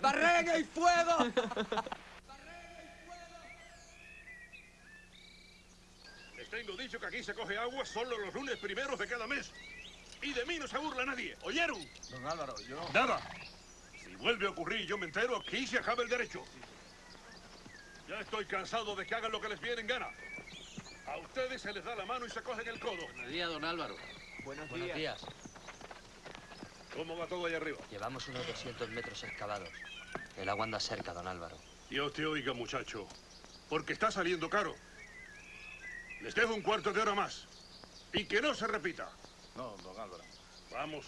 ¡Barrena y fuego! Les tengo dicho que aquí se coge agua solo los lunes primeros de cada mes. Y de mí no se burla nadie. ¿Oyeron? Don Álvaro, yo... Nada. Si vuelve a ocurrir y yo me entero, aquí se acaba el derecho. Ya estoy cansado de que hagan lo que les viene en gana. A ustedes se les da la mano y se cogen el codo. Buenos días, don Álvaro. Buenos, Buenos días. ¿Cómo va todo ahí arriba? Llevamos unos 200 metros excavados. El agua anda cerca, don Álvaro. Dios te oiga, muchacho. Porque está saliendo caro. Les dejo un cuarto de hora más. Y que no se repita. No, don Álvaro. Vamos.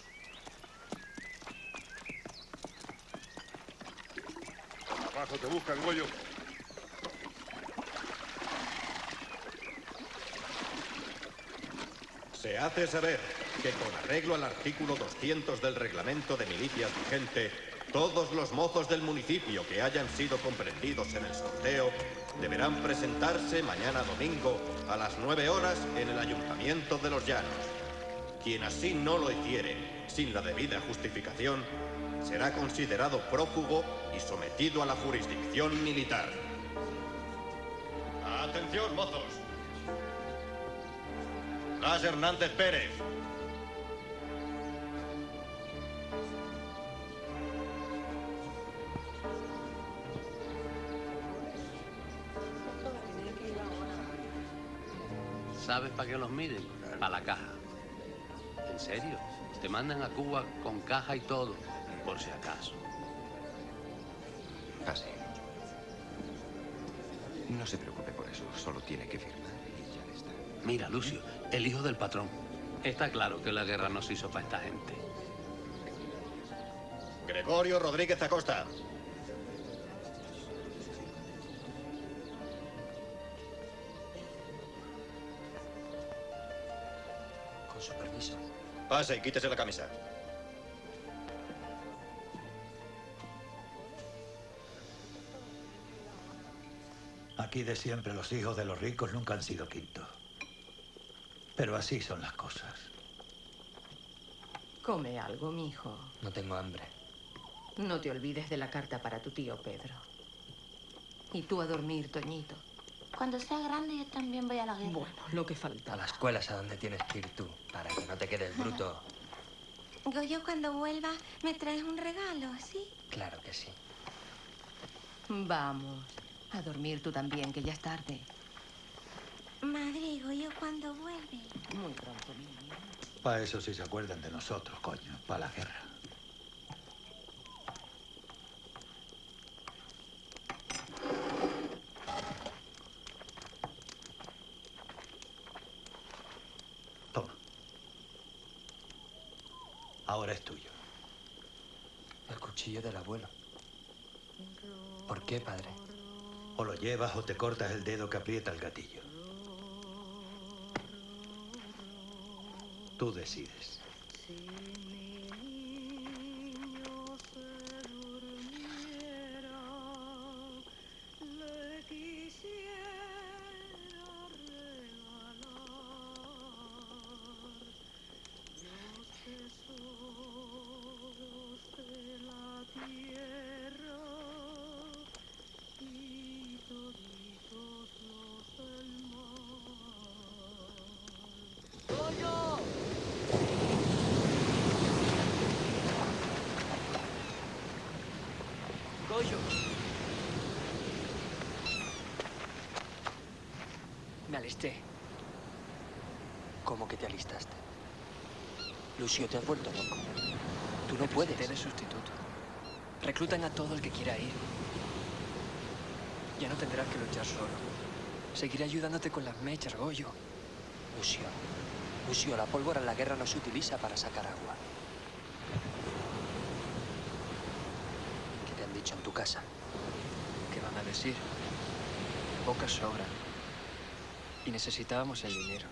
Abajo te buscan, Goyo. Se hace saber que con arreglo al artículo 200 del reglamento de milicias vigente, todos los mozos del municipio que hayan sido comprendidos en el sorteo deberán presentarse mañana domingo a las 9 horas en el Ayuntamiento de los Llanos. Quien así no lo hiciere, sin la debida justificación, será considerado prófugo y sometido a la jurisdicción militar. Atención, mozos. Blas Hernández Pérez. ¿Sabes para qué los miden? Para la caja. ¿En serio? Te mandan a Cuba con caja y todo, por si acaso. Así. No se preocupe por eso, solo tiene que firmar y ya está. Mira, Lucio, el hijo del patrón. Está claro que la guerra no se hizo para esta gente. Gregorio Rodríguez Acosta. Pase y quítese la camisa. Aquí de siempre los hijos de los ricos nunca han sido quintos. Pero así son las cosas. Come algo, mijo. No tengo hambre. No te olvides de la carta para tu tío Pedro. Y tú a dormir, Toñito. Cuando sea grande yo también voy a la guerra. Bueno, lo que A falta. la escuela es a donde tienes que ir tú, para que no te quedes bruto. Goyo, cuando vuelva, me traes un regalo, ¿sí? Claro que sí. Vamos. A dormir tú también, que ya es tarde. Madre, Goyo, cuando vuelve. Muy pronto, mi niño. Para eso sí se acuerdan de nosotros, coño. Para la guerra. Toma. Ahora es tuyo. Del abuelo. ¿Por qué, padre? O lo llevas o te cortas el dedo que aprieta el gatillo. Tú decides. Alisté. ¿Cómo que te alistaste? Lucio, te has vuelto loco. Tú no puedes. Sustituto. Reclutan a todo el que quiera ir. Ya no tendrás que luchar solo. Seguiré ayudándote con las mechas, Goyo. Lucio, Lucio, la pólvora en la guerra no se utiliza para sacar agua. ¿Qué te han dicho en tu casa? ¿Qué van a decir? Pocas sobran. Y necesitábamos el dinero.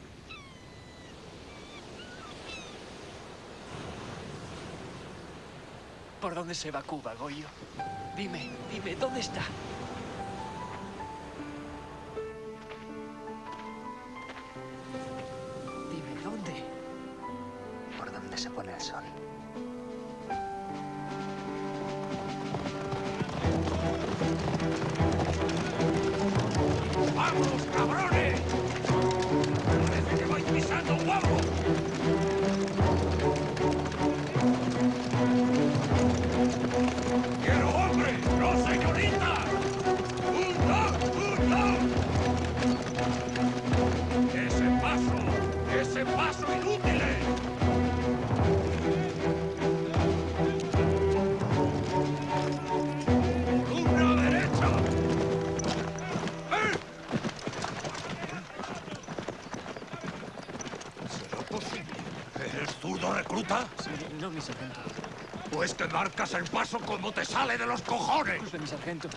¿Por dónde se va Cuba, Goyo? Dime, dime, ¿dónde está? Marcas el paso como te sale de los cojones. Mi sargento.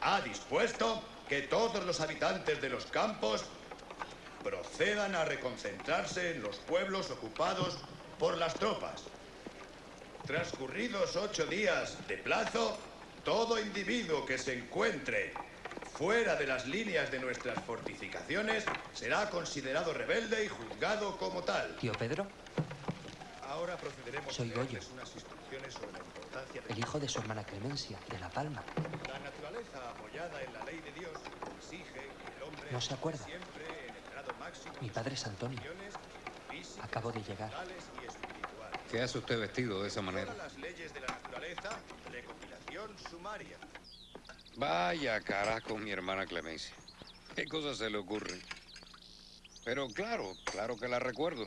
Ha dispuesto que todos los habitantes de los campos procedan a reconcentrarse en los pueblos ocupados por las tropas. Transcurridos ocho días de plazo, todo individuo que se encuentre fuera de las líneas de nuestras fortificaciones será considerado rebelde y juzgado como tal. ¿Tío Pedro? Ahora procederemos Soy a leerles Goyo. unas instrucciones sobre la importancia de El hijo de su hermana Clemencia, de La Palma. la naturaleza apoyada en la ley de Dios exige que el hombre ¿No se acuerda? siempre en el grado máximo Mi padre es Antonio. físicas, Acabo de llegar. ¿Qué hace usted vestido de esa manera? Todas las leyes de la naturaleza, recopilación sumaria. Vaya carajo, mi hermana Clemencia. ¿Qué cosas se le ocurren? Pero claro, claro que la recuerdo.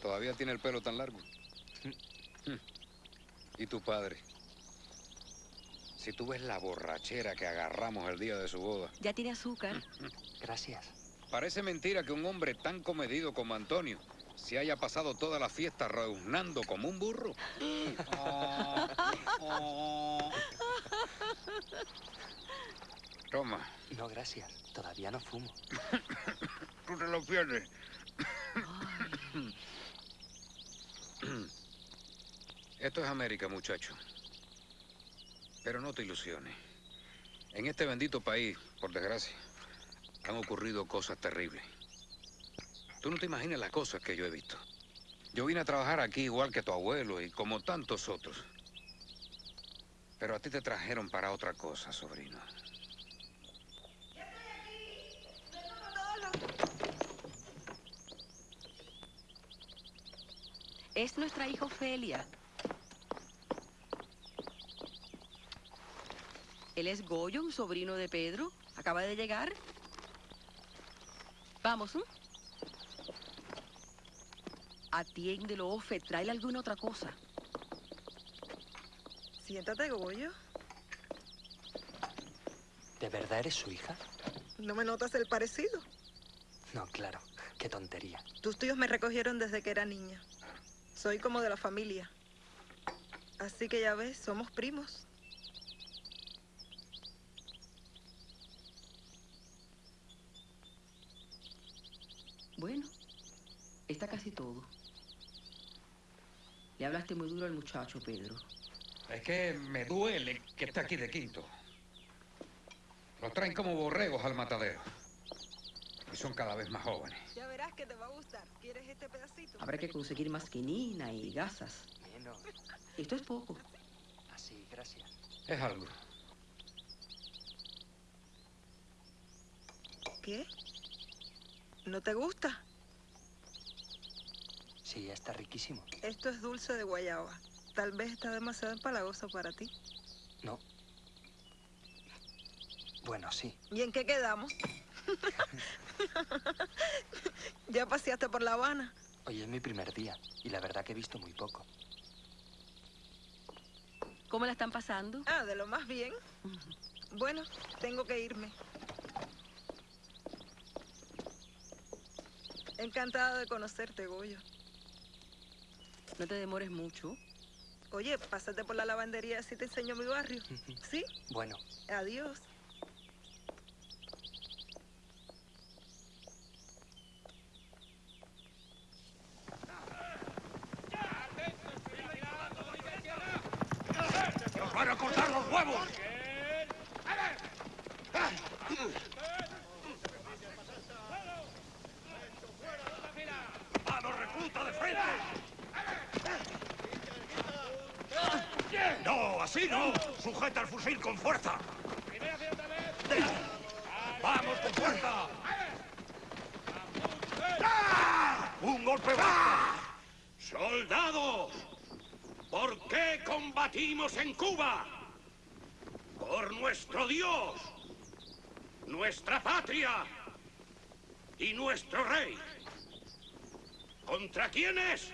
Todavía tiene el pelo tan largo. ¿Y tu padre? Si tú ves la borrachera que agarramos el día de su boda. Ya tiene azúcar. Gracias. Parece mentira que un hombre tan comedido como Antonio se haya pasado toda la fiesta reuznando como un burro. Toma, No, gracias. Todavía no fumo. tú te lo pierdes. Esto es América, muchacho. Pero no te ilusiones. En este bendito país, por desgracia, han ocurrido cosas terribles. Tú no te imaginas las cosas que yo he visto. Yo vine a trabajar aquí igual que tu abuelo y como tantos otros. Pero a ti te trajeron para otra cosa, sobrino. Es nuestra hija Ofelia. Él es Goyo, un sobrino de Pedro. Acaba de llegar. Vamos, ¿eh? Atiéndelo, Ofe. Tráele alguna otra cosa. Siéntate, Goyo. ¿De verdad eres su hija? ¿No me notas el parecido? No, claro. Qué tontería. Tus tíos me recogieron desde que era niña. Soy como de la familia. Así que ya ves, somos primos. Bueno, está casi todo. Le hablaste muy duro al muchacho, Pedro. Es que me duele que esté aquí de quinto. Los traen como borregos al matadero. Y son cada vez más jóvenes. Ya verás que te va a gustar. ¿Quieres este pedacito? Habrá que conseguir más quinina y gasas. Menos. Esto es poco. Así, gracias. Es algo. ¿Qué? ¿No te gusta? Sí, está riquísimo. Esto es dulce de guayaba. Tal vez está demasiado empalagoso para ti. No. Bueno, sí. ¿Y en qué quedamos? ¿Ya paseaste por La Habana? Hoy es mi primer día y la verdad que he visto muy poco. ¿Cómo la están pasando? Ah, de lo más bien. Bueno, tengo que irme. Encantada de conocerte, Goyo. No te demores mucho. Oye, pásate por la lavandería así te enseño mi barrio. ¿Sí? Bueno, Adiós. Vamos a ir con fuerza. ¡Vamos con fuerza! ¡Ah! ¡Un golpe basta! ¡Soldados! ¿Por qué combatimos en Cuba? Por nuestro Dios, nuestra patria y nuestro rey. ¿Contra quiénes?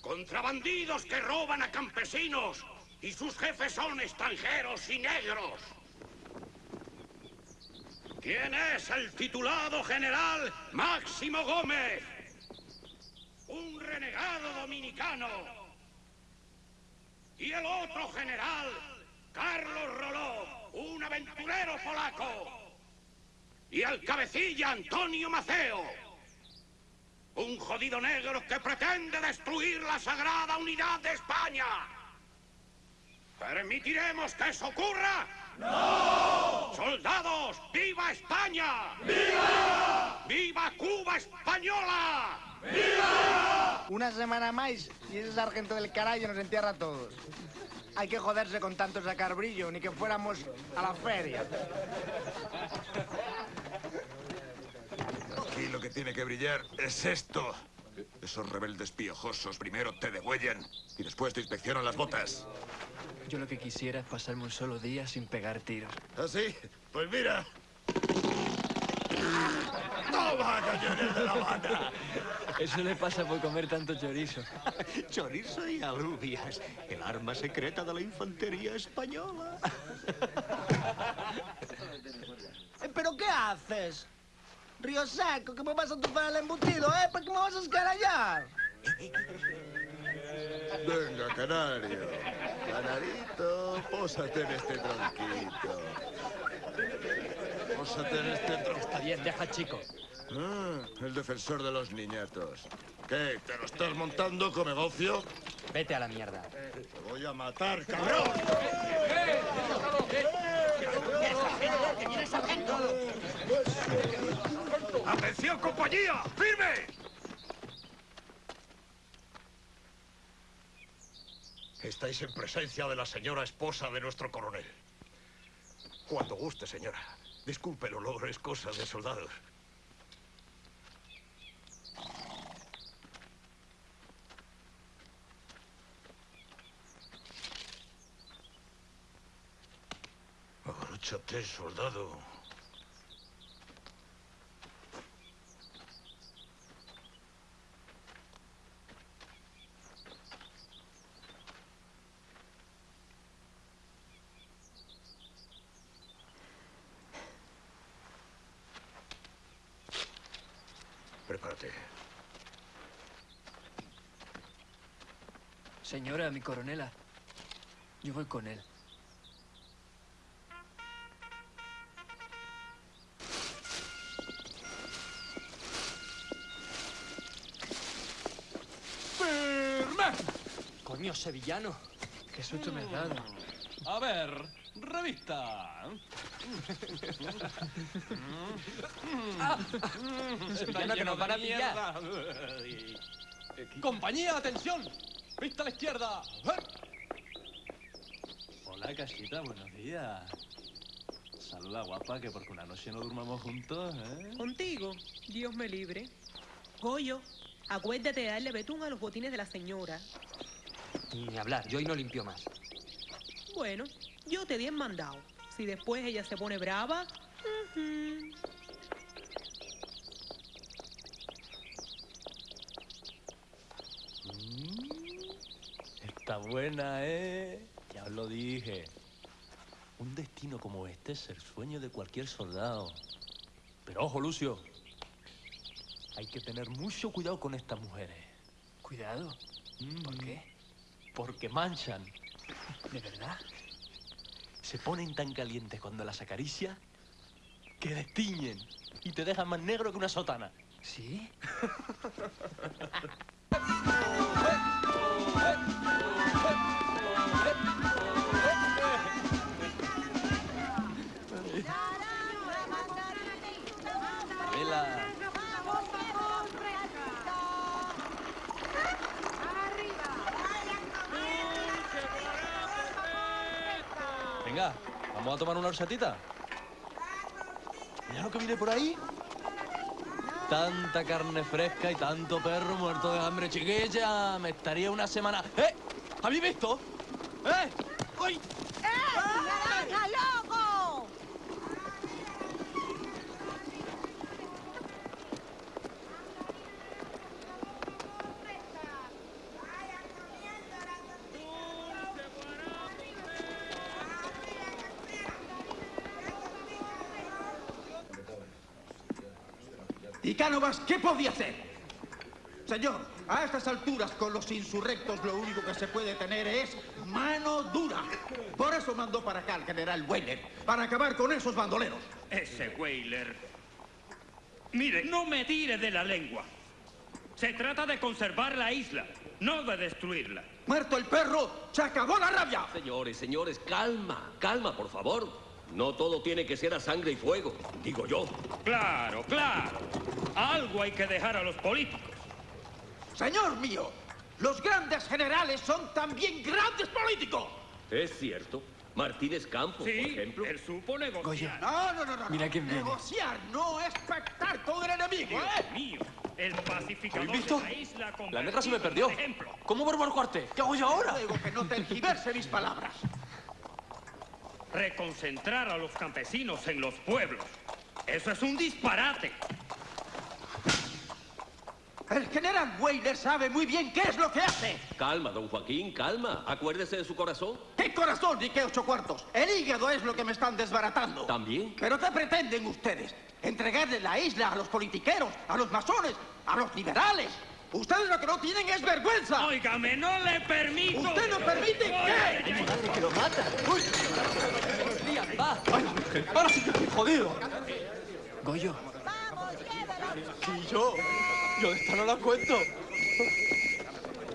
Contra bandidos que roban a campesinos y sus jefes son extranjeros y negros. ¿Quién es el titulado general Máximo Gómez? Un renegado dominicano. Y el otro general, Carlos Roló, un aventurero polaco. Y el cabecilla Antonio Maceo, un jodido negro que pretende destruir la sagrada unidad de España. ¿Permitiremos que eso ocurra? ¡No! ¡Soldados! ¡Viva España! ¡Viva! ¡Viva Cuba española! Una semana más y ese sargento del carajo nos entierra a todos. Hay que joderse con tanto sacar brillo, ni que fuéramos a la feria. Aquí lo que tiene que brillar es esto. Esos rebeldes piojosos primero te degüellan y después te inspeccionan las botas. Yo lo que quisiera es pasarme un solo día sin pegar tiros. ¿Ah, sí? Pues mira. ¡Toma, cañones de La Habana! Eso le pasa por comer tanto chorizo. Chorizo y alubias, el arma secreta de la infantería española. Eh, ¿Pero qué haces? Río Seco, que me vas a tufar el embutido, ¿eh? ¿Para qué me vas a escarallar? Venga, canario. Canarito, pósate en este tronquito. Pósate en este tronquito. Está bien, deja chico. Ah, el defensor de los niñatos. ¿Qué? ¿Te lo estás montando con negocio? Vete a la mierda. Te voy a matar, cabrón. ¡Atención, compañía! ¡Firme! Estáis en presencia de la señora esposa de nuestro coronel. Cuando guste, señora. Disculpe el olor, es cosa de soldados. Abróchate, soldado. Señora, mi coronela. Yo voy con él. ¡Firme! Coño, sevillano. Qué susto me has dado. A ver, revista. Sevillano, que nos van a pillar. Compañía, atención. Vista a la izquierda. Hola, casita, buenos días. Saluda, guapa, que porque una noche no durmamos juntos, ¿eh? Contigo, Dios me libre. Goyo, acuérdate de darle betún a los botines de la señora. Ni hablar, yo hoy no limpio más. Bueno, yo te di en mandado. Si después ella se pone brava. Está buena, ¿eh? Ya os lo dije. Un destino como este es el sueño de cualquier soldado. Pero ojo, Lucio. Hay que tener mucho cuidado con estas mujeres. ¿Cuidado? ¿Por qué? Porque manchan. ¿De verdad? Se ponen tan calientes cuando las acaricias que destiñen y te dejan más negro que una sotana. ¿Sí? vamos a tomar una horchatita. Mira lo que viene por ahí. Tanta carne fresca y tanto perro muerto de hambre, chiquilla. Me estaría una semana... ¡Eh! ¿Habéis visto? ¡Eh! ¡Uy! Cánovas qué podía hacer? Señor, a estas alturas con los insurrectos lo único que se puede tener es mano dura. Por eso mandó para acá al general Weller, para acabar con esos bandoleros. Ese Weyler. Mire, no me tire de la lengua. Se trata de conservar la isla, no de destruirla. Muerto el perro, se acabó la rabia. Señores, señores, calma, calma, por favor. No todo tiene que ser a sangre y fuego, digo yo. Claro, claro. Algo hay que dejar a los políticos. Señor mío, los grandes generales son también grandes políticos. Es cierto. Martínez Campos, por ejemplo. Él supo negociar. No, no, no, no. Mira quién viene. Negociar no es pactar con el enemigo, Dios ¿eh? mío, el pacificador ¿Habéis visto? de la isla La negra se me perdió. ejemplo. ¿Cómo vuelvo al cuartel? ¿Qué hago yo ahora? Digo que no tergiverse mis palabras. Reconcentrar a los campesinos en los pueblos. Eso es un disparate. El general Weiner sabe muy bien qué es lo que hace. Calma, don Joaquín, calma. Acuérdese de su corazón. ¿Qué corazón ni qué ocho cuartos? El hígado es lo que me están desbaratando. ¿También? ¿Pero qué pretenden ustedes? ¿Entregarle la isla a los politiqueros, a los masones, a los liberales? Ustedes lo que no tienen es vergüenza. Óigame, no le permito. ¿Usted no permite qué? que lo mata. ¡Uy! ¡Va! ¡Ay, ahora sí que estoy jodido! Goyo, Sí, yo. Yo de esta no la cuento.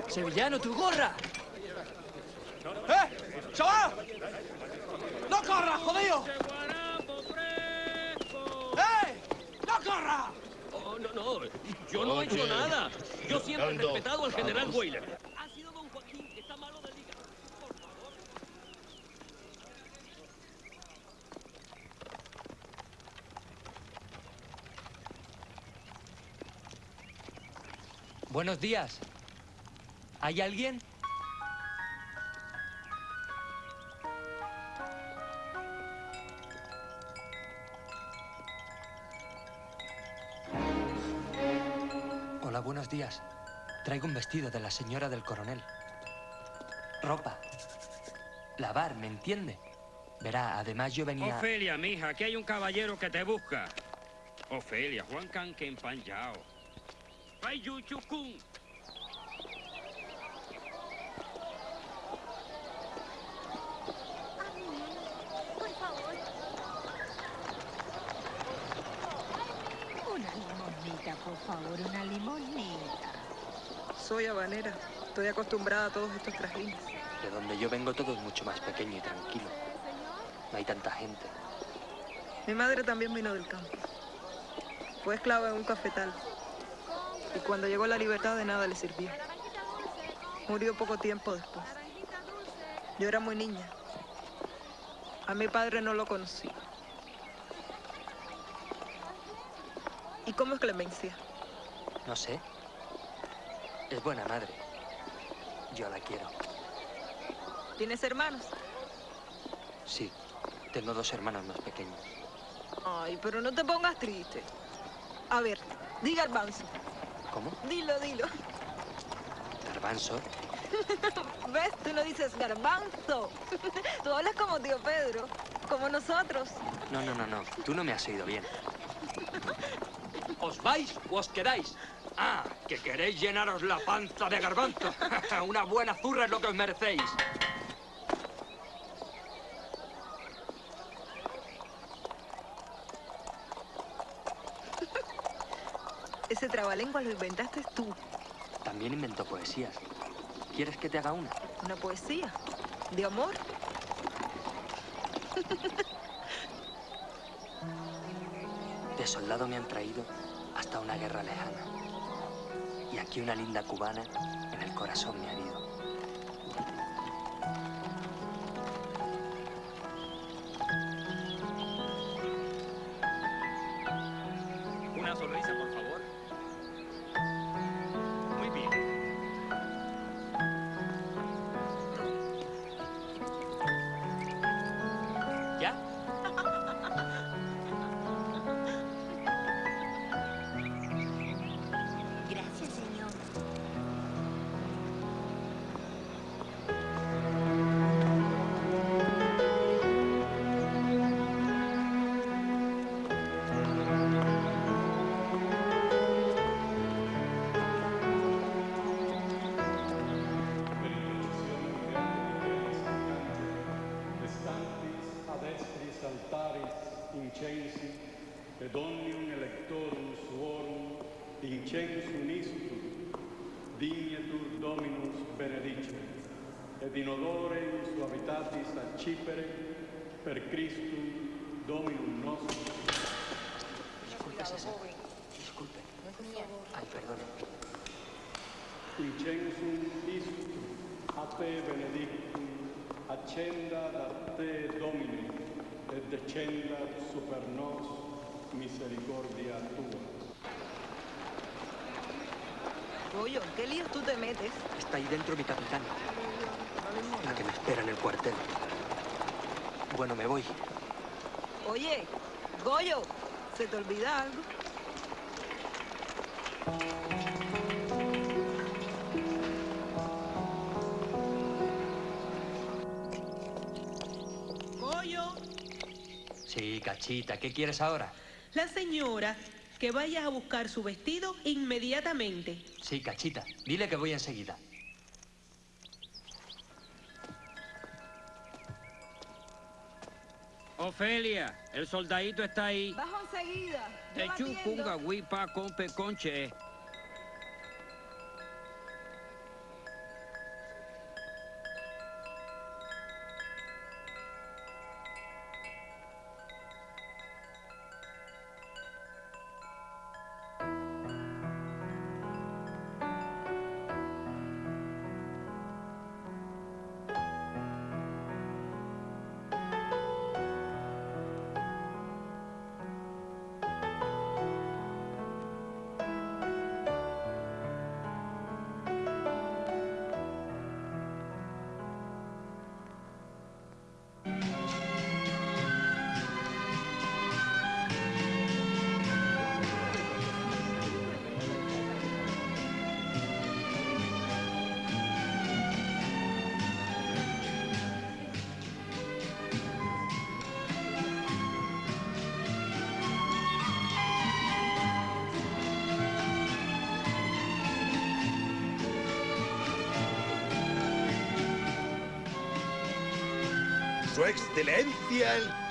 sevillano, tu gorra. ¡Eh! ¡Chaval! ¡No corras, jodido! ¡Eh! ¡No corras! Oh, no, no. Yo no he hecho nada. Yo siempre he respetado al general vamos. Weyler. Ha sido don Joaquín, que está malo del hígado. Por favor. Buenos días. ¿Hay alguien? Buenos días. Traigo un vestido de la señora del coronel. Ropa. Lavar, ¿me entiende? Verá, además yo venía... Ofelia, mija, aquí hay un caballero que te busca. Ofelia, Juan Can que empanjao. Ay, Yuchukun. Por favor. Una limonita, por favor, una limonita. Soy habanera. Estoy acostumbrada a todos estos trajines. De donde yo vengo todo es mucho más pequeño y tranquilo. No hay tanta gente. Mi madre también vino del campo. Fue esclava en un cafetal. Y cuando llegó la libertad de nada le sirvió. Murió poco tiempo después. Yo era muy niña. A mi padre no lo conocí. ¿Y cómo es Clemencia? No sé. Es buena madre. Yo la quiero. ¿Tienes hermanos? Sí, tengo dos hermanos más pequeños. Ay, pero no te pongas triste. A ver, diga garbanzo. ¿Cómo? Dilo, dilo. Garbanzo. ¿Ves? Tú no dices garbanzo. Tú hablas como tío Pedro, como nosotros. No, no, no, no. Tú no me has oído bien. ¿Os vais o os quedáis? Ah, que queréis llenaros la panza de garbanzo. Una buena zurra es lo que os merecéis. Ese trabalengua lo inventaste tú. También inventó poesías. ¿Quieres que te haga una? Una poesía. ¿De amor? De soldado me han traído hasta una guerra lejana. Y aquí una linda cubana en el corazón me ha herido. Et descenda super nos misericordia tua. Goyo, ¿en qué líos tú te metes? Está ahí dentro mi capitán. La que me espera en el cuartel. Bueno, me voy. Oye, Goyo, ¿se te olvida algo? Cachita, ¿qué quieres ahora? la señora que vayas a buscar su vestido inmediatamente. Sí, cachita. Dile que voy enseguida. Ofelia, el soldadito está ahí. Bajo enseguida. Te chupunga huipa compe conche.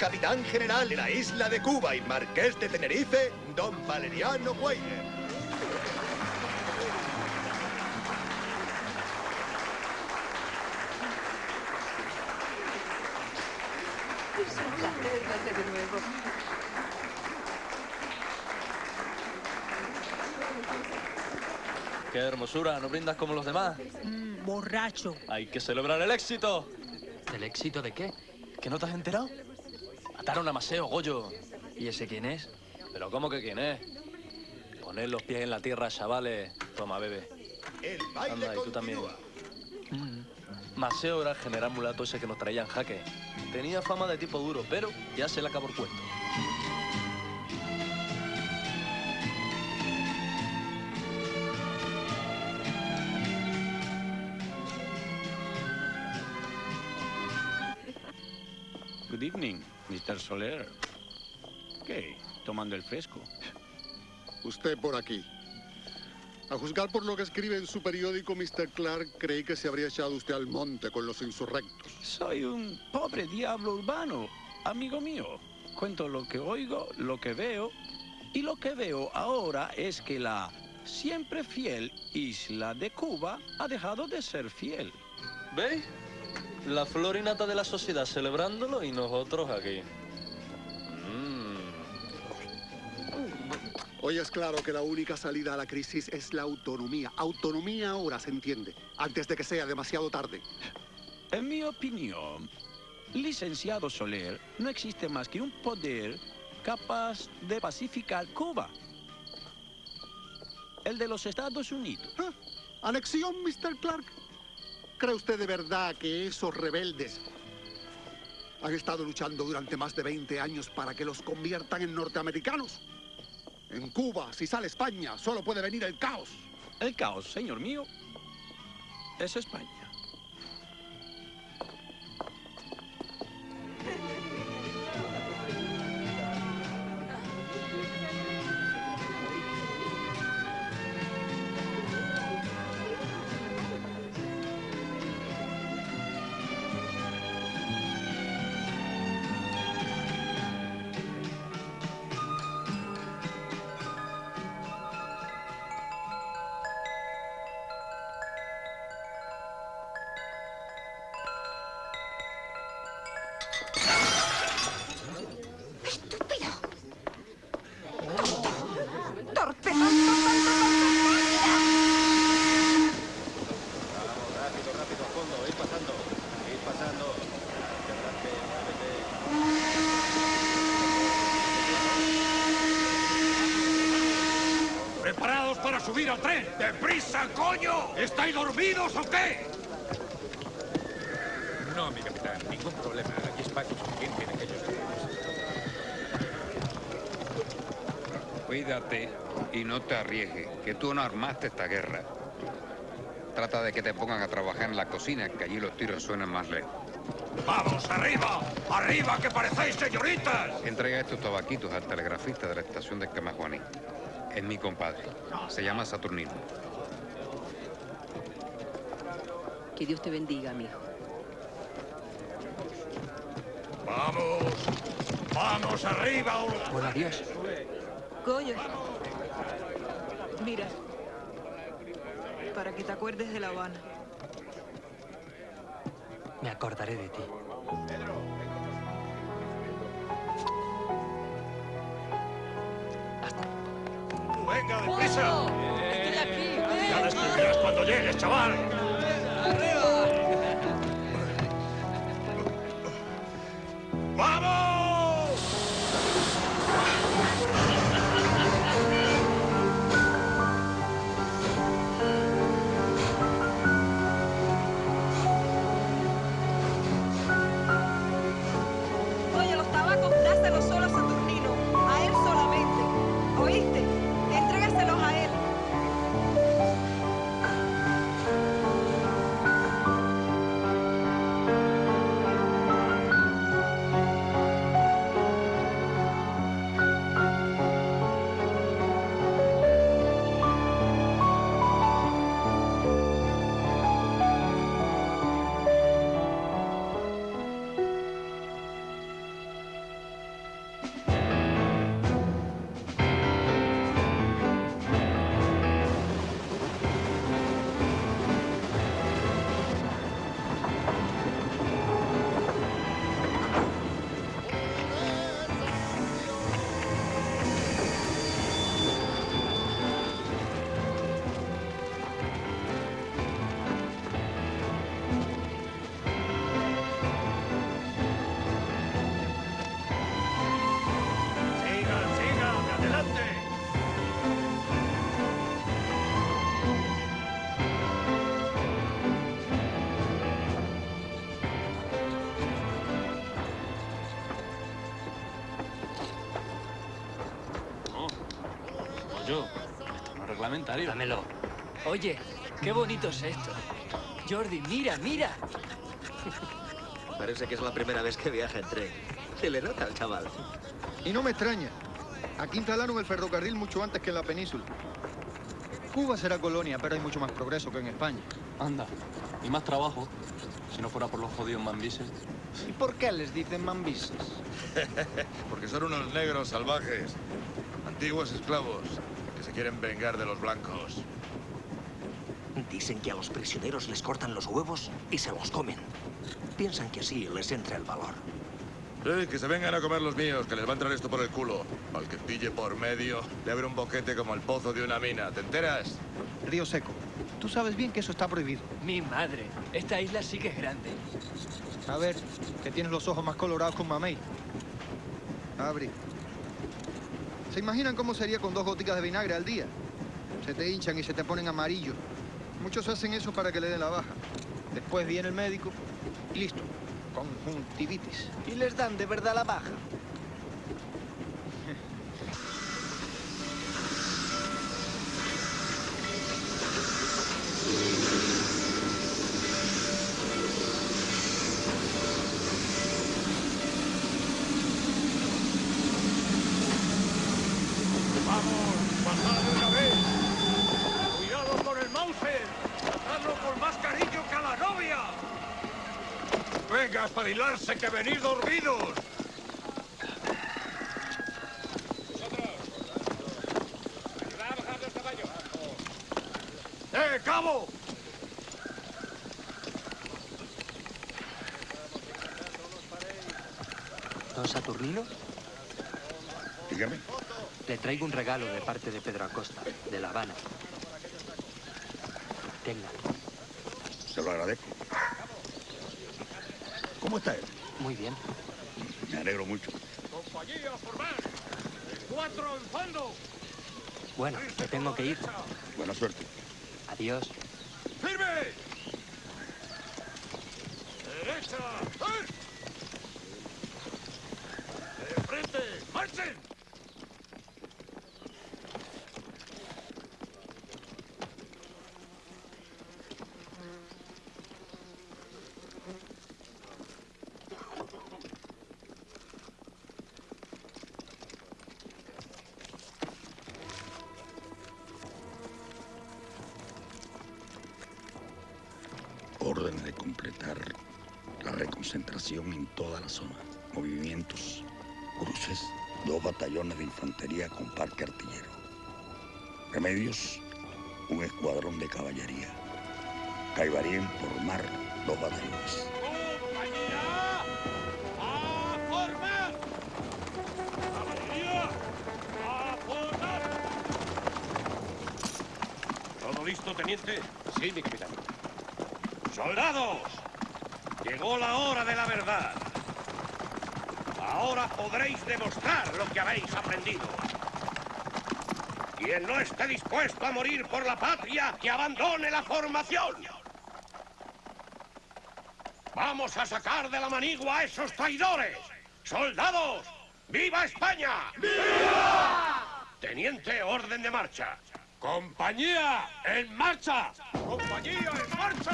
Capitán general de la isla de Cuba y marqués de Tenerife, don Valeriano de nuevo. Qué hermosura, ¿no brindas como los demás? Mm, borracho. Hay que celebrar el éxito. ¿El éxito de qué? ¿Que no te has enterado? Mataron a Maseo, Goyo. ¿Y ese quién es? ¿Pero cómo que quién es? Poner los pies en la tierra, chavales. Toma, bebe. Anda, y tú también. Mm. Maseo era el general mulato ese que nos traía en jaque. Tenía fama de tipo duro, pero ya se le acabó el cuento. Good evening, Mr. Soler. ¿Qué? Tomando el fresco. Usted por aquí. A juzgar por lo que escribe en su periódico, Mr. Clark, creí que se habría echado usted al monte con los insurrectos. Soy un pobre diablo urbano, amigo mío. Cuento lo que oigo, lo que veo, y lo que veo ahora es que la siempre fiel isla de Cuba ha dejado de ser fiel. ¿Veis? La florinata de la sociedad celebrándolo y nosotros aquí. Mm. Hoy es claro que la única salida a la crisis es la autonomía. Autonomía ahora, se entiende, antes de que sea demasiado tarde. En mi opinión, licenciado Soler, no existe más que un poder capaz de pacificar Cuba. El de los Estados Unidos. ¿Anexión, Mr. Clark? ¿Cree usted de verdad que esos rebeldes Han estado luchando durante más de 20 años para que los conviertan en norteamericanos. En Cuba, si sale España, solo puede venir el caos. El caos, señor mío, es España. ¡Deprisa, coño! ¿Estáis dormidos o qué? No, mi capitán, ningún problema. Aquí espacio suficiente en aquellos Cuídate y no te arriesgues, que tú no armaste esta guerra. Trata de que te pongan a trabajar en la cocina, que allí los tiros suenan más lejos. ¡Vamos, arriba! ¡Arriba, que parecéis señoritas! Entrega estos tabaquitos al telegrafista de la estación de Camajuaní. Es mi compadre. Se llama Saturnino. Que Dios te bendiga, mijo. ¡Vamos! ¡Vamos, arriba! Bueno, adiós. Coño. Mira. Para que te acuerdes de La Habana. Me acordaré de ti. ¡Venga, deprisa! ¡Estoy aquí! Ya me escribirás cuando llegues, chaval. Reglamentario. Dámelo. Oye, qué bonito es esto. Jordi, mira, mira. Parece que es la primera vez que viaja en tren. Se le nota al chaval. Y no me extraña. Aquí instalaron el ferrocarril mucho antes que en la península. Cuba será colonia, pero hay mucho más progreso que en España. Anda. Y más trabajo. Si no fuera por los jodidos mambises. ¿Y por qué les dicen mambises? Porque son unos negros salvajes, antiguos esclavos, se quieren vengar de los blancos. Dicen que a los prisioneros les cortan los huevos y se los comen. Piensan que así les entra el valor. Sí, que se vengan a comer los míos, que les va a entrar esto por el culo. Al que pille por medio, le abre un boquete como el pozo de una mina. ¿Te enteras? Río Seco. Tú sabes bien que eso está prohibido. Mi madre, esta isla sí que es grande. A ver, que tienes los ojos más colorados que un mamey. Abri. ¿Se imaginan cómo sería con dos goticas de vinagre al día? Se te hinchan y se te ponen amarillos. Muchos hacen eso para que le den la baja. Después viene el médico y listo. conjuntivitis. ¿Y les dan de verdad la baja? ¡Venga, a espabilarse, que venid dormidos! ¡Eh, cabo! Don Saturnino, Dígame. le traigo un regalo de parte de Pedro Acosta, de La Habana. Tenga. Se lo agradezco. ¿Cómo está él? Muy bien. Me alegro mucho. ¡Compañía, formar! ¡Cuatro en fondo! Bueno, me tengo que ir. Buena suerte. Adiós. ¡Firme! En toda la zona. Movimientos, cruces, dos batallones de infantería con parque artillero. Remedios, un escuadrón de caballería. Caibarien por mar, dos batallones. ¡A formar! ¡Caballería! ¡A formar! ¿Todo listo, teniente? Sí, mi capitán. ¡Soldados! Llegó la hora de la verdad. Ahora podréis demostrar lo que habéis aprendido. Quien no esté dispuesto a morir por la patria, que abandone la formación. Vamos a sacar de la manigua a esos traidores. ¡Soldados! ¡Viva España! ¡Viva! Teniente, orden de marcha. ¡Compañía, en marcha! ¡Compañía, en marcha!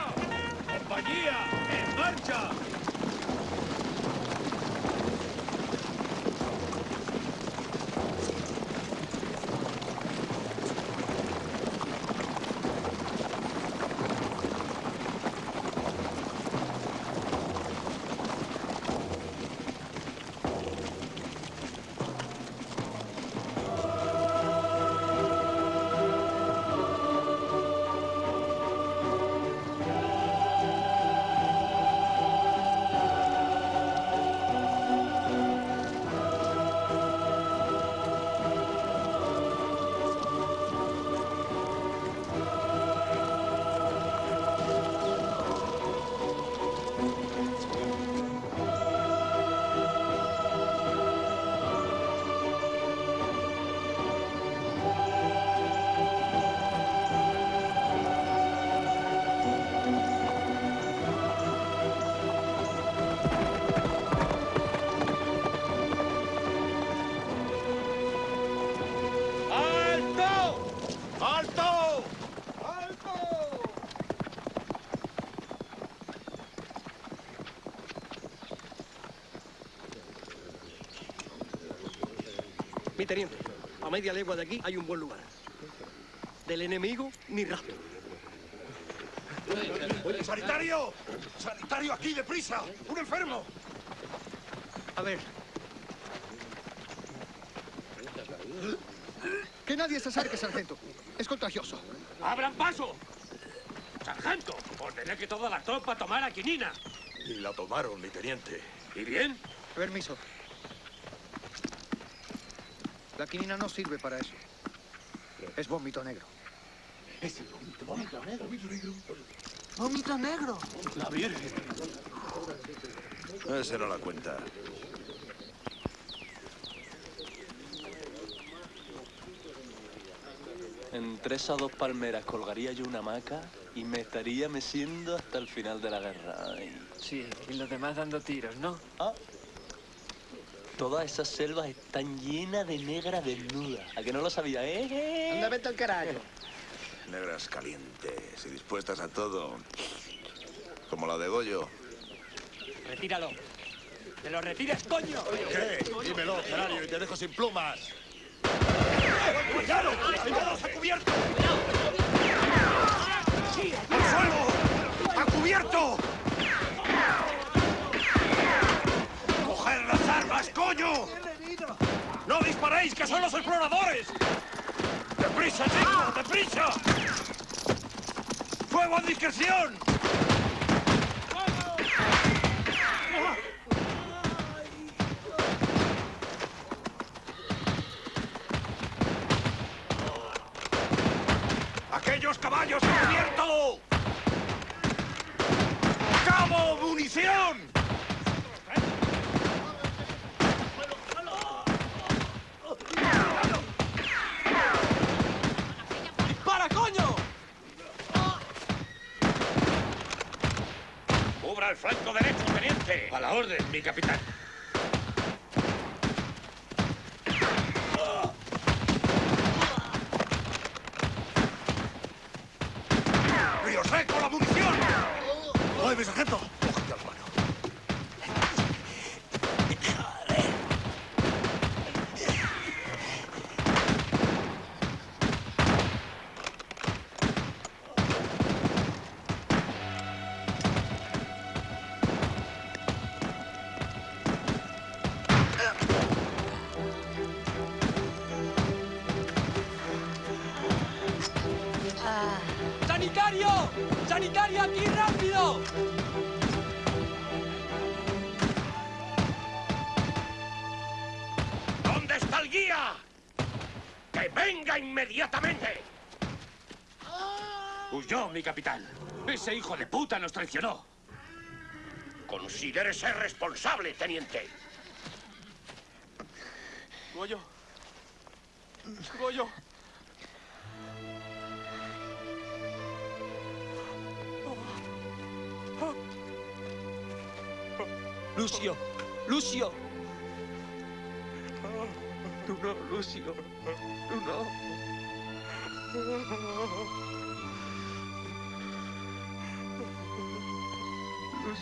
¡Compañía, en marcha! Mi teniente, a media legua de aquí hay un buen lugar. Del enemigo, ni rastro. ¡Sanitario! ¡Sanitario aquí, deprisa! ¡Un enfermo! A ver. Que nadie se acerque, sargento. Es contagioso. ¡Abran paso! ¡Sargento! Ordené que toda la tropa tomara quinina. Y la tomaron, mi teniente. ¿Y bien? Permiso. La quinina no sirve para eso. Es vómito negro. Es el vómito, vómito negro. Vómito negro. ¡Vómito negro! La Virgen. Esa era la cuenta. Entre esas dos palmeras colgaría yo una hamaca y me estaría meciendo hasta el final de la guerra. Ay. Sí, y los demás dando tiros, ¿no? Ah. Todas esas selvas están llenas de negras desnudas. ¿A que no lo sabía, eh? Anda, vete al carajo. Negras calientes y dispuestas a todo. Como la de Goyo. Retíralo. ¡Que lo retires, coño! ¿Qué? Dímelo, Canario, y te dejo sin plumas. ¡Cuidado! ¡Cuidado! ¡A cubierto! ¡Al suelo! ¡A cubierto! ¡No disparéis, que son los exploradores! ¡Deprisa, chicos! ¡Deprisa! ¡Fuego a discreción! Mi capitán. Capitán. Ese hijo de puta nos traicionó. Considérese responsable, teniente. Goyo. Goyo. Lucio, Lucio. Tú no, Lucio. Tú no.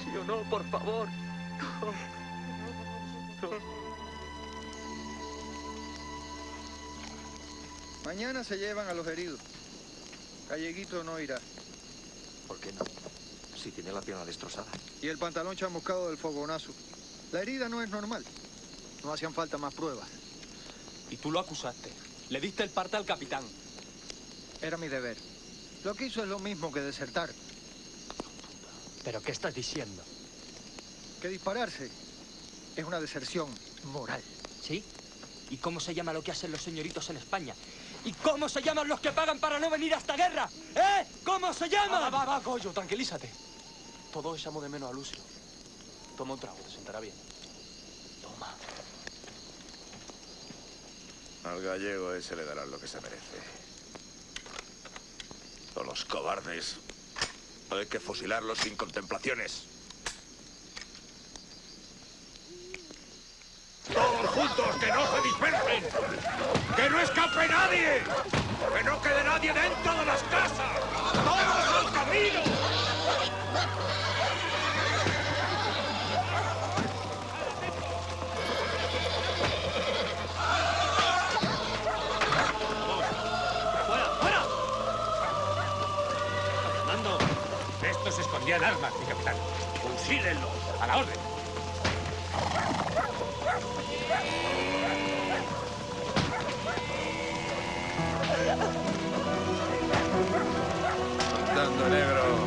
Lucio, no, por favor. No. No. Mañana se llevan a los heridos. Galleguito no irá. ¿Por qué no? Si tiene la pierna destrozada. Y el pantalón chamuscado del fogonazo. La herida no es normal. No hacían falta más pruebas. Y tú lo acusaste. Le diste el parte al capitán. Era mi deber. Lo que hizo es lo mismo que desertar. ¿Pero qué estás diciendo? Que dispararse es una deserción moral. ¿Sí? ¿Y cómo se llama lo que hacen los señoritos en España? ¿Y cómo se llaman los que pagan para no venir a esta guerra? ¿Eh? ¿Cómo se llaman? Va, va, va, Goyo, tranquilízate. Todos echamos de menos a Lucio. Toma un trago, te sentará bien. Toma. Al gallego ese le darán lo que se merece. O los cobardes. Hay que fusilarlos sin contemplaciones. ¡Todos juntos! ¡Que no se dispersen! ¡Que no escape nadie! ¡Que no quede nadie dentro de las casas! ¡Todos al camino! Escondían armas, mi capitán. Fusílenlos, a la orden. Andando negro.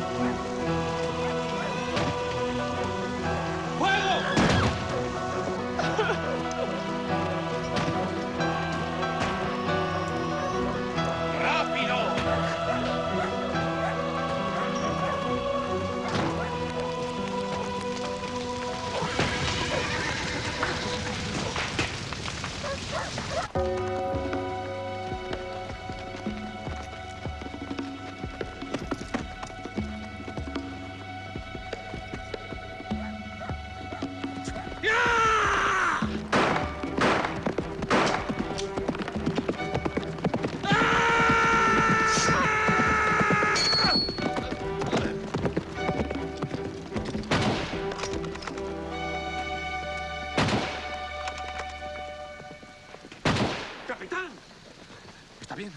Está bien.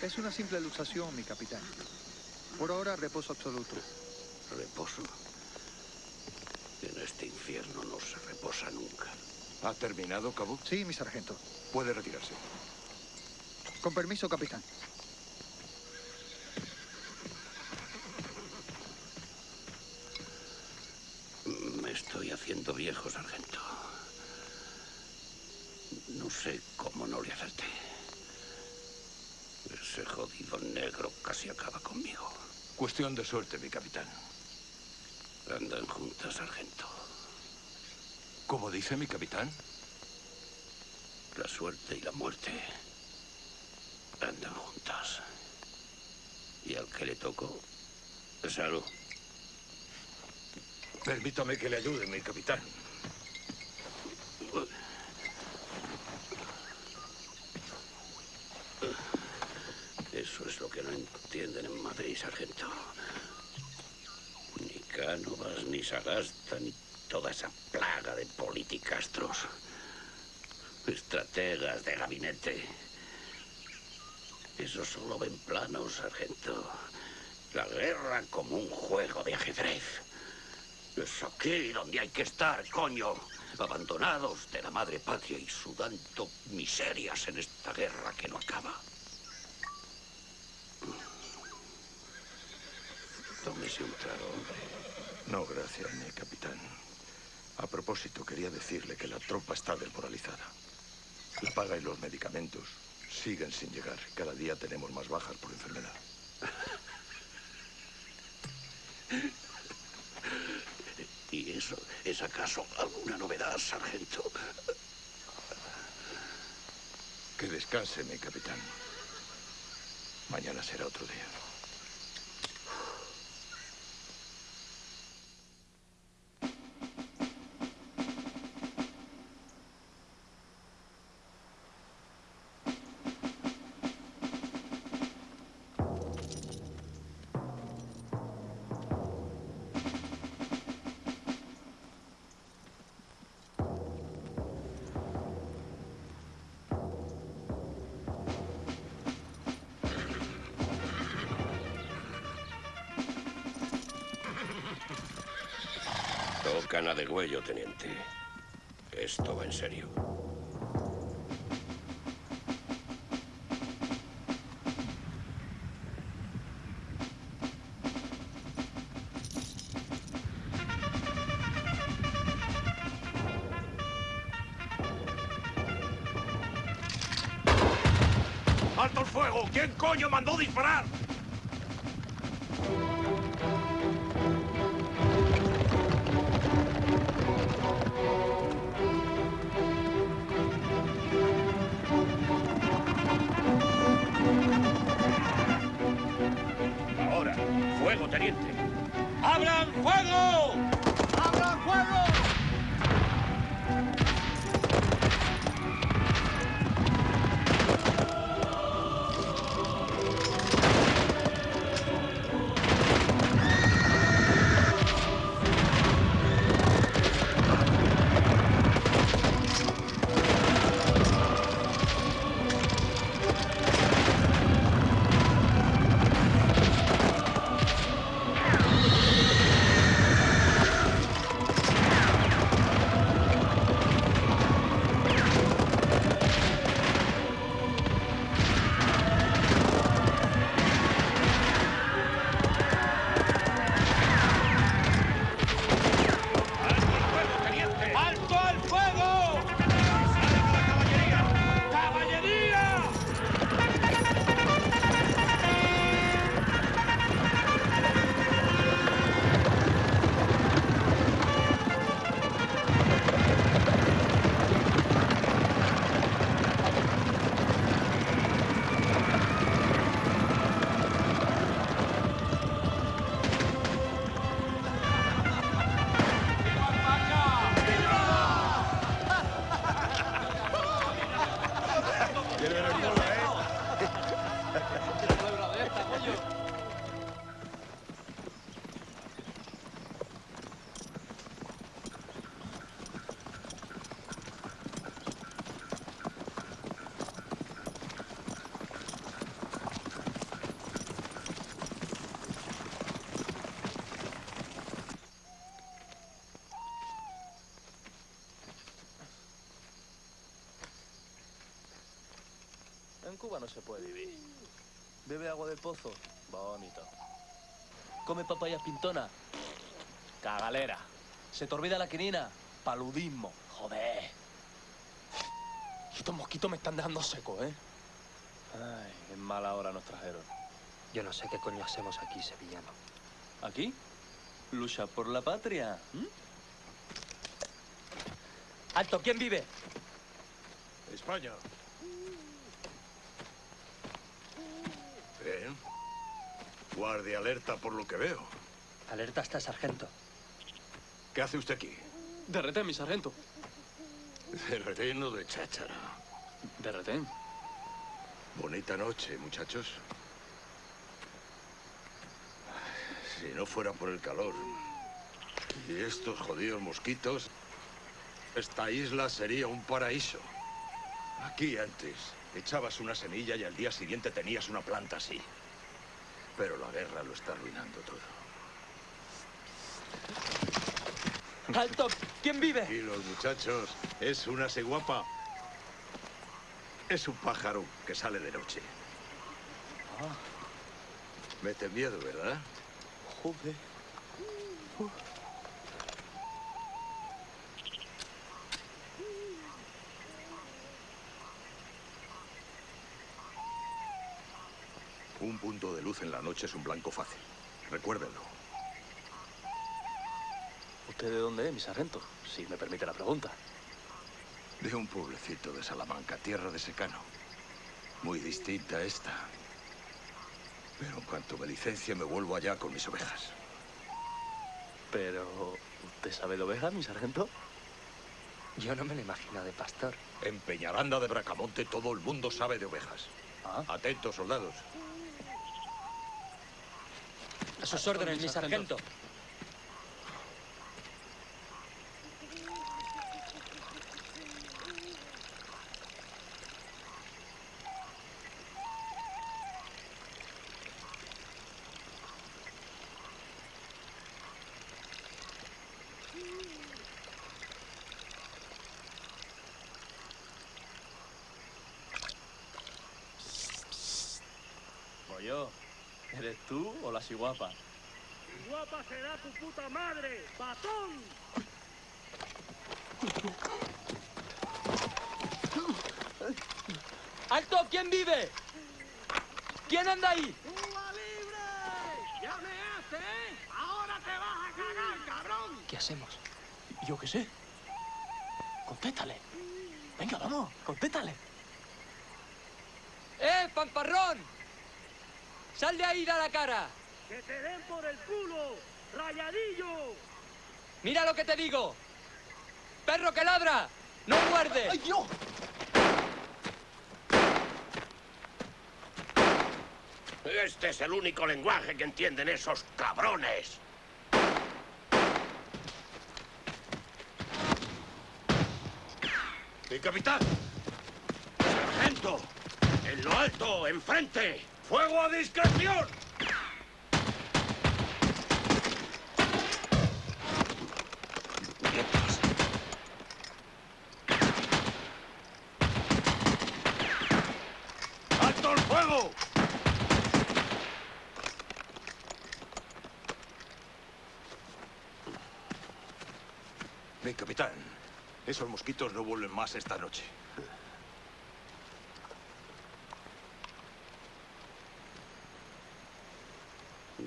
Es una simple luxación, mi capitán. Por ahora, reposo absoluto. Reposo. En este infierno no se reposa nunca. ¿Ha terminado, Cabo? Sí, mi sargento. Puede retirarse. Con permiso, capitán. Me estoy sargento. No sé cómo no le acerté. Ese jodido negro casi acaba conmigo. Cuestión de suerte, mi capitán. Andan juntas, sargento. ¿Cómo dice mi capitán? La suerte y la muerte andan juntas. Y al que le tocó, salud. Permítame que le ayude, mi capitán. Eso es lo que no entienden en Madrid, sargento. Ni Cánovas, ni Sagasta, ni toda esa plaga de politicastros. Estrategas de gabinete. Eso solo ven planos, sargento. La guerra como un juego de ajedrez. Es aquí donde hay que estar, coño. Abandonados de la madre patria y sudando miserias en esta guerra que no acaba. Un hombre. No, gracias, mi capitán. A propósito, quería decirle que la tropa está desmoralizada. La paga y los medicamentos siguen sin llegar. Cada día tenemos más bajas por enfermedad. ¿Y eso es acaso alguna novedad, sargento? Que descanse, mi capitán. Mañana será otro día. ¿Quién coño mandó disparar? Pozo, bonito. Come papayas pintona, cagalera. Se te olvida la quinina, paludismo, joder. Estos mosquitos me están dejando seco, ¿eh? Ay, en mala hora nos trajeron. Yo no sé qué coño hacemos aquí, sevillano. ¿Aquí? Lucha por la patria. ¡Alto! ¿Quién vive? España. Bien. Guardia alerta por lo que veo. Alerta hasta sargento. ¿Qué hace usted aquí? De retén, mi sargento. De retén o de cháchara. De retén. Bonita noche, muchachos. Si no fuera por el calor y estos jodidos mosquitos, esta isla sería un paraíso. Aquí antes echabas una semilla y al día siguiente tenías una planta así. Pero la guerra lo está arruinando todo. ¡Alto! ¿Quién vive? Y los muchachos, es una seguapa. Es un pájaro que sale de noche. Mete miedo, ¿verdad? Joder. Un punto de luz en la noche es un blanco fácil. Recuérdenlo. ¿Usted de dónde es, mi sargento? Si me permite la pregunta. De un pueblecito de Salamanca, tierra de secano. Muy distinta a esta. Pero en cuanto me licencie, me vuelvo allá con mis ovejas. Pero... ¿Usted sabe de ovejas, mi sargento? Yo no me lo imagino de pastor. En Peñaranda de Bracamonte todo el mundo sabe de ovejas. Atentos, soldados. A sus órdenes, mi sargento. Pollo, ¿eres la ciguapa? Guapa será tu puta madre, patón. ¡Alto! ¿Quién vive? ¿Quién anda ahí? ¡Cuba libre! ¡Ya me hace, eh! ¡Ahora te vas a cagar, cabrón! ¿Qué hacemos? Yo qué sé. Contéstale. Venga, vamos, contéstale. ¡Eh, fanfarrón! ¡Sal de ahí, da la cara! ¡Que te den por el culo! ¡Rayadillo! ¡Mira lo que te digo! ¡Perro que ladra! ¡No muerde! ¡Ay, Dios! Este es el único lenguaje que entienden esos cabrones. ¡Mi capitán! ¡Sargento! ¡En lo alto! ¡Enfrente! ¡Fuego a discreción! ¡Alto el fuego! Mi capitán, esos mosquitos no vuelven más esta noche.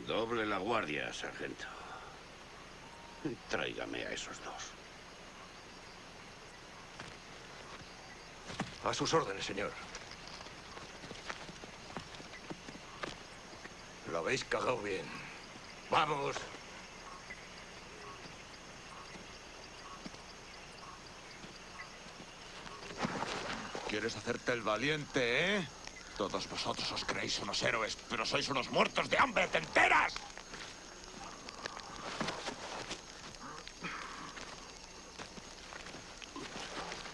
Doble la guardia, sargento. Tráigame a esos dos. A sus órdenes, señor. Lo habéis cagado bien. ¡Vamos! ¿Quieres hacerte el valiente, eh? Todos vosotros os creéis unos héroes, pero sois unos muertos de hambre, ¿te enteras?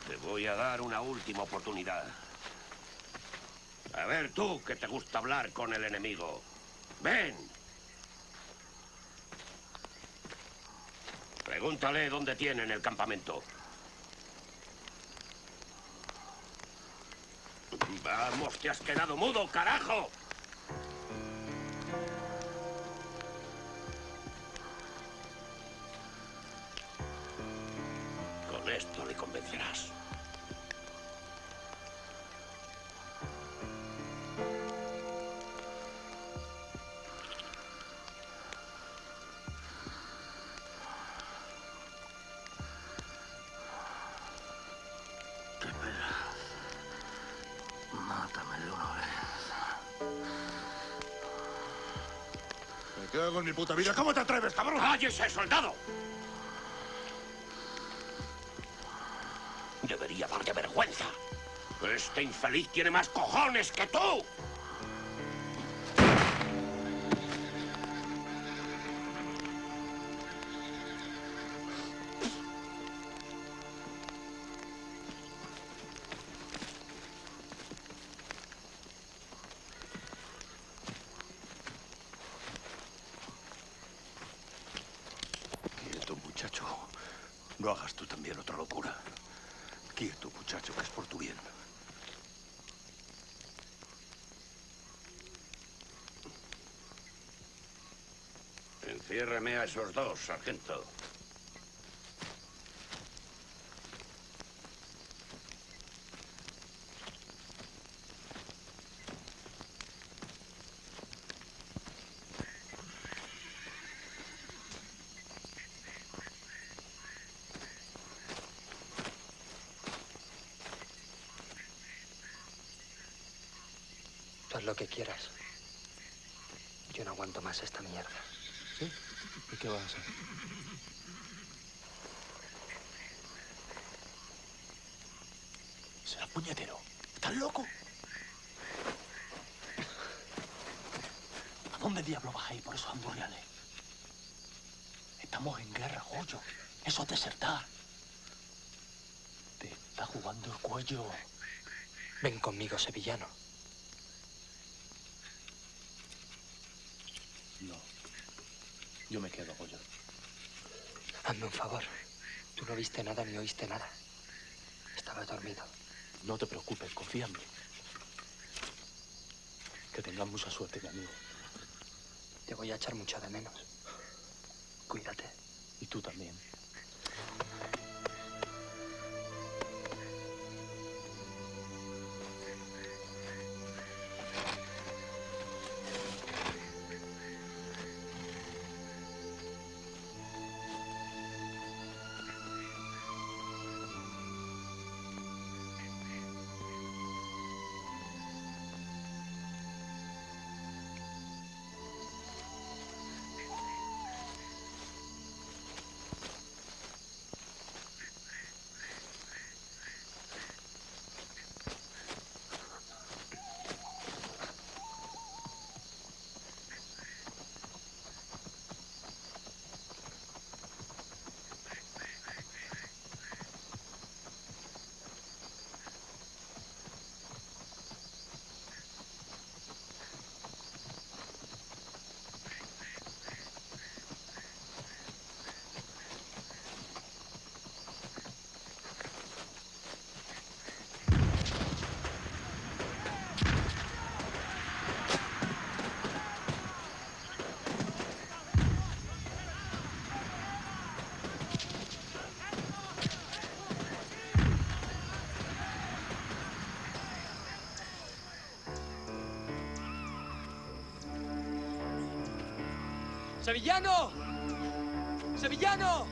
Te voy a dar una última oportunidad. A ver tú, que te gusta hablar con el enemigo. Ven. Pregúntale dónde tienen el campamento. Te has quedado mudo, carajo. Mi puta vida. ¿Cómo te atreves, cabrón? ¡Cállese, soldado! Debería darte vergüenza. Este infeliz tiene más cojones que tú. Esos dos, sargento. Haz lo que quieras. Yo no aguanto más esta mierda. ¿Sí? ¿Y qué vas a hacer? Será puñetero. ¿Estás loco? ¿A dónde diablo vas a por esos hamburgueses? Estamos en guerra, Goyo. Eso es desertar. Te está jugando el cuello. Ven conmigo, sevillano. No. Yo me quedo, Goyo. Hazme un favor. Tú no viste nada ni oíste nada. Estaba dormido. No te preocupes, confía en mí. Que tengas mucha suerte, mi amigo. Te voy a echar mucho de menos. Cuídate. Y tú también. ¡Sevillano! ¡Sevillano!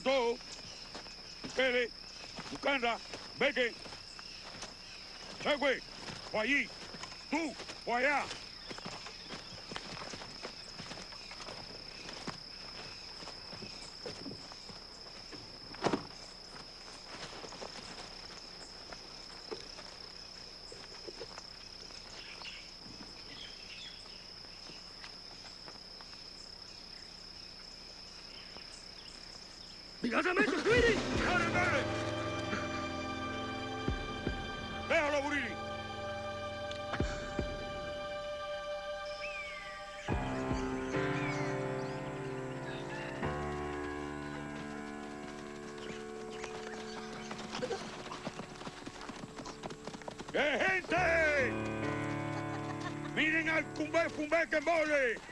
Mató. Ustedes, Bucanra, Beque. Chegüe, por allí. Tú, por allá. ¡Inmediatamente, Guiri! ¡Dale, dale! ¡Déjalo, Burini! ¡Eh, gente! ¡Miren al cumbé, cumbé que mole!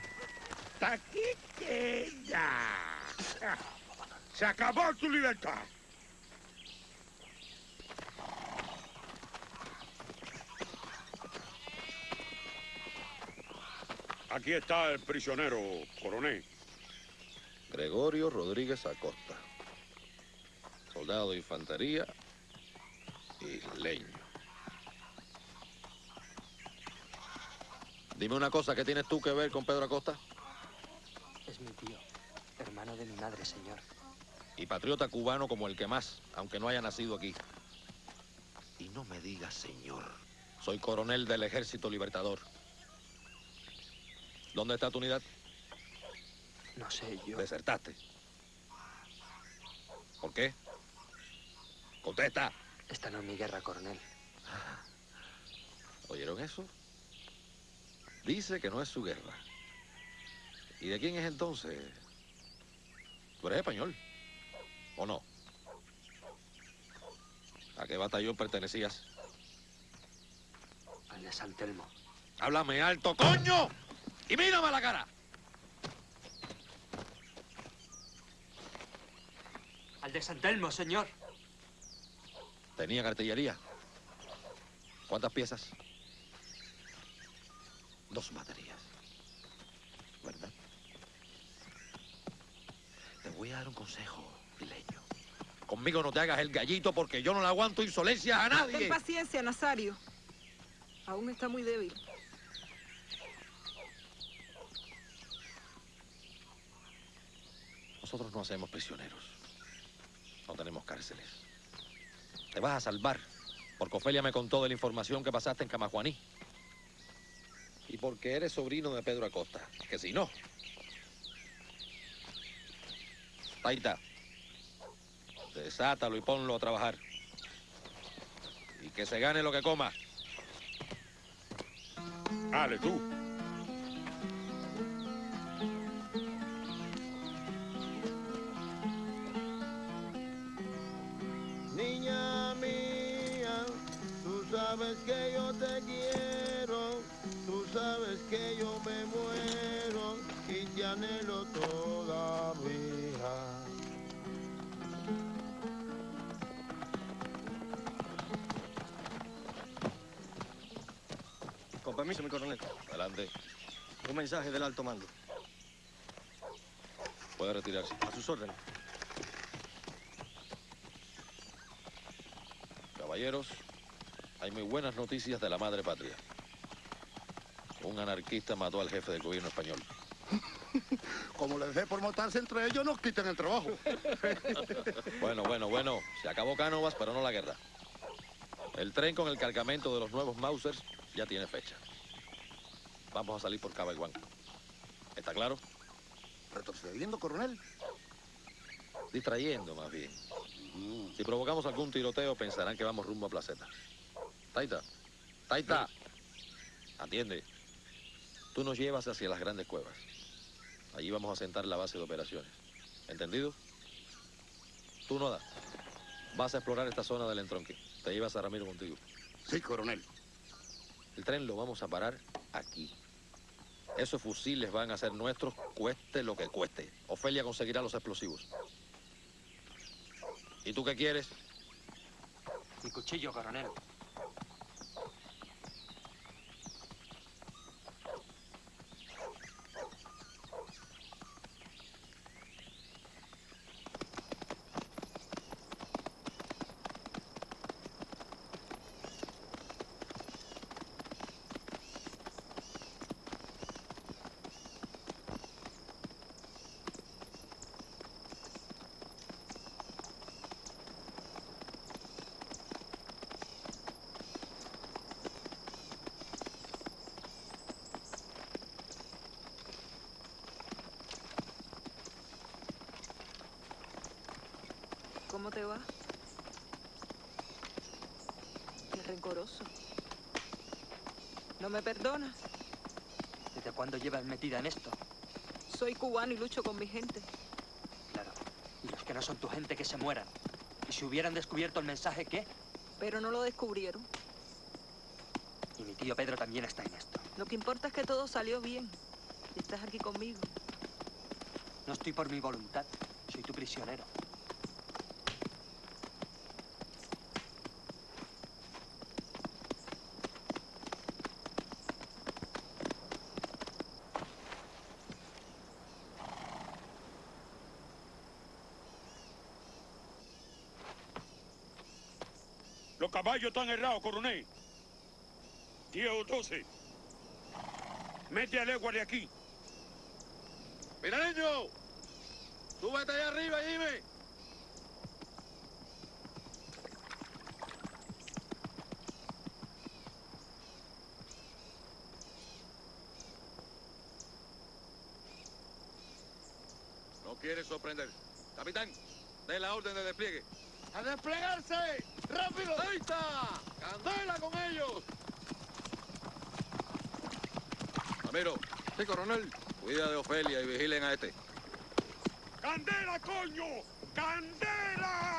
Se acabó tu libertad. Aquí está el prisionero, coronel. Gregorio Rodríguez Acosta. Soldado de infantería y leño. Dime una cosa, ¿qué tienes tú que ver con Pedro Acosta? Es mi tío, hermano de mi madre, señor. Y patriota cubano como el que más, aunque no haya nacido aquí. Y no me digas señor. Soy coronel del Ejército Libertador. ¿Dónde está tu unidad? No sé, yo... Desertaste. ¿Por qué? Contesta. Esta no es mi guerra, coronel. ¿Oyeron eso? Dice que no es su guerra. ¿Y de quién es entonces? Tú eres español. ¿O no? ¿A qué batallón pertenecías? Al de San Telmo. Háblame alto, coño. Y mírame a la cara. Al de San Telmo, señor. ¿Tenían artillería? ¿Cuántas piezas? Dos baterías. ¿Verdad? Te voy a dar un consejo. Conmigo no te hagas el gallito porque yo no le aguanto insolencias a nadie. Ten paciencia, Nazario. Aún está muy débil. Nosotros no hacemos prisioneros. No tenemos cárceles. Te vas a salvar. Porque Ofelia me contó de la información que pasaste en Camajuaní. Y porque eres sobrino de Pedro Acosta. Que si no. Taita. Desátalo y ponlo a trabajar. Y que se gane lo que coma. Dale, tú. Niña mía, tú sabes que yo te quiero, tú sabes que yo me muero y te anhelo todavía. Permiso, mi coronel. Adelante. Un mensaje del alto mando. Puede retirarse. A sus órdenes. Caballeros, hay muy buenas noticias de la madre patria. Un anarquista mató al jefe del gobierno español. Como les dé por matarse entre ellos, nos quiten el trabajo. Bueno, bueno, bueno. Se acabó Cánovas, pero no la guerra. El tren con el cargamento de los nuevos Mausers ya tiene fecha. Vamos a salir por Cabaiguán. ¿Está claro? ¿Retrocediendo, coronel? Distrayendo, más bien. Si provocamos algún tiroteo, pensarán que vamos rumbo a Placeta. Taita, Taita, atiende. Tú nos llevas hacia las grandes cuevas. Allí vamos a sentar la base de operaciones. ¿Entendido? Tú, Noda, vas a explorar esta zona del entronque. Te llevas a Ramiro contigo. Sí, coronel. El tren lo vamos a parar aquí. Esos fusiles van a ser nuestros, cueste lo que cueste. Ofelia conseguirá los explosivos. ¿Y tú qué quieres? Mi cuchillo, coronel. Vas. Qué rencoroso. ¿No me perdonas? ¿Desde cuándo llevas metida en esto? Soy cubano y lucho con mi gente. Claro. Y los que no son tu gente que se mueran. ¿Y si hubieran descubierto el mensaje, qué? Pero no lo descubrieron. Y mi tío Pedro también está en esto. Lo que importa es que todo salió bien. Y estás aquí conmigo. No estoy por mi voluntad. Soy tu prisionero. Los caballos están errados, coronel. Tío 12. Mete a legua de aquí. ¡Mira, niño! ¡Súbete allá arriba y dime! No quiere sorprender. Capitán, dé la orden de despliegue. ¡A desplegarse! ¡Rápido! ¡Ahí está! ¡Candela con ellos! Ramiro. Sí, coronel. Cuida de Ofelia y vigilen a este. ¡Candela, coño! ¡Candela!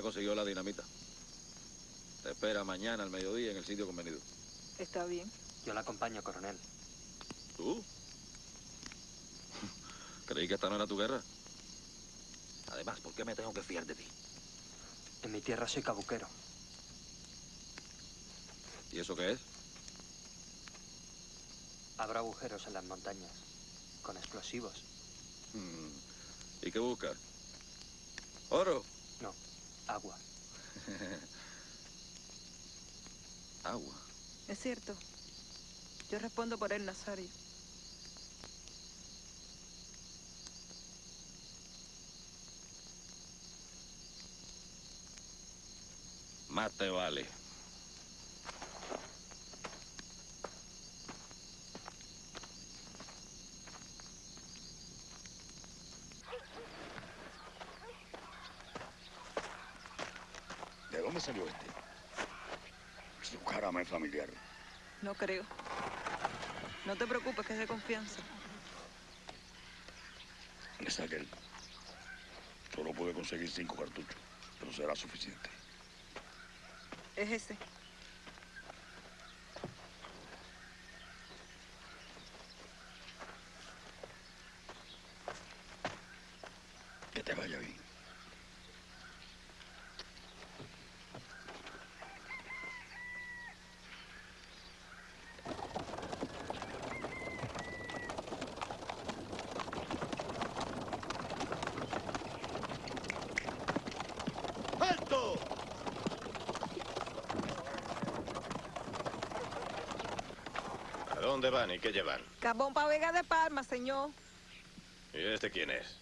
Ya consiguió la dinamita. Te espera mañana al mediodía en el sitio convenido. Está bien. Yo la acompaño, coronel. ¿Tú? Creí que esta no era tu guerra. Además, ¿por qué me tengo que fiar de ti? En mi tierra soy cabuquero. ¿Y eso qué es? Habrá agujeros en las montañas, con explosivos. Mm. ¿Y qué buscas? ¿Oro? No, agua. Agua. Es cierto. Yo respondo por el Nazario. Más te vale. ¿De dónde salió este? Su cara me es familiar. No creo. No te preocupes, que es de confianza. Es aquel. Solo puede conseguir cinco cartuchos, pero será suficiente. Es ese. te vaya bien. ¡Alto! ¿A dónde van y qué llevan? Carbón para Vega de Palma, señor. ¿Y este quién es?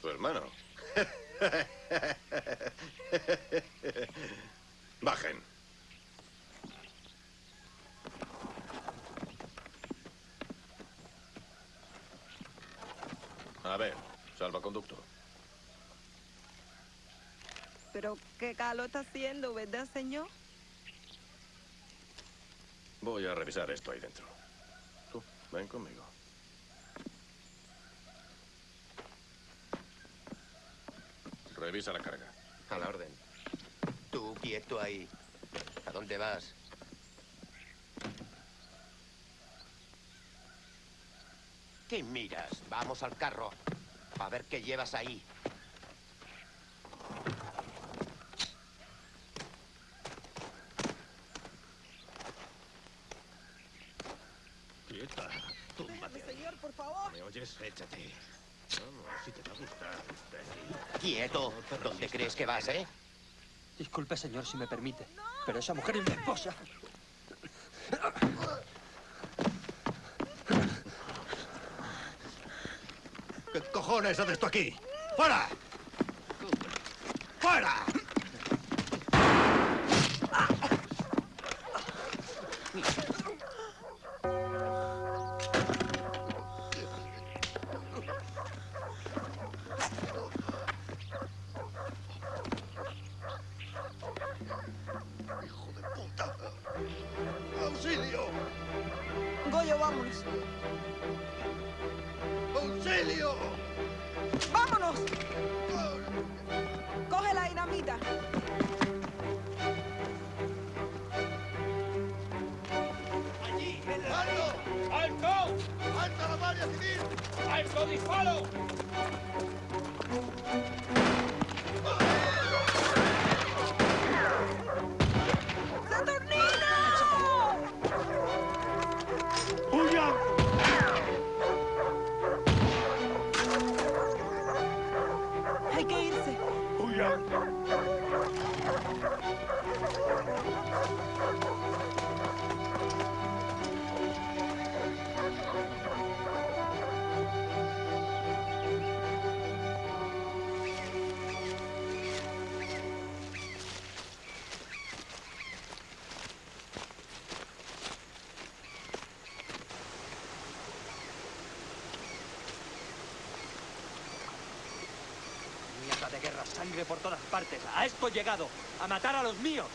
¿Tu hermano? Bajen. A ver, salvaconducto. Pero qué calor está haciendo, ¿verdad, señor? Revisar esto ahí dentro. Tú, ven conmigo. Revisa la carga. A la orden. Tú quieto ahí. ¿A dónde vas? ¿Qué miras? Vamos al carro. A ver qué llevas ahí. Quieta. Túmbate ahí. señor, por favor. ¿Me oyes? Échate. Vamos, si te va a gustar. Ven. Quieto. ¿Dónde crees que vas, eh? Disculpe, señor, si me permite, pero esa mujer es mi esposa. ¿Qué cojones haces tú aquí? ¡Fuera! ¡Fuera! lives only follow! Sangre por todas partes. A esto he llegado. A matar a los míos.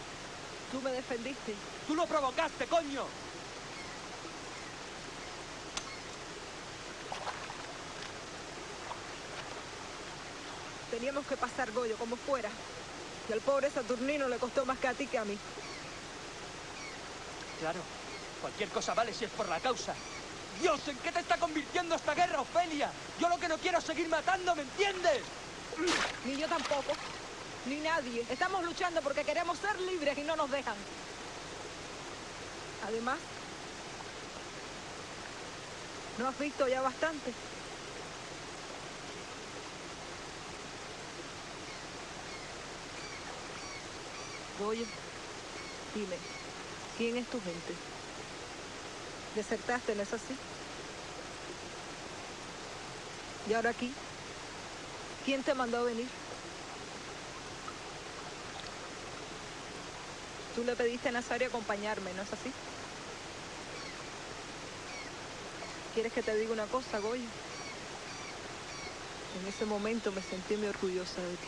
Tú me defendiste. Tú lo provocaste, coño. Teníamos que pasar Goyo como fuera. Y al pobre Saturnino le costó más que a ti que a mí. Claro. Cualquier cosa vale si es por la causa. Dios, ¿en qué te está convirtiendo esta guerra, Ofelia? Yo lo que no quiero es seguir matando, ¿me entiendes? Ni yo tampoco. Ni nadie. Estamos luchando porque queremos ser libres y no nos dejan. Además, ¿no has visto ya bastante? Goyo, dime, ¿quién es tu gente? Desertaste, ¿no es así? ¿Y ahora aquí? ¿Quién te mandó a venir? Tú le pediste a Nazario acompañarme, ¿no es así? ¿Quieres que te diga una cosa, Goyo? En ese momento me sentí muy orgullosa de ti.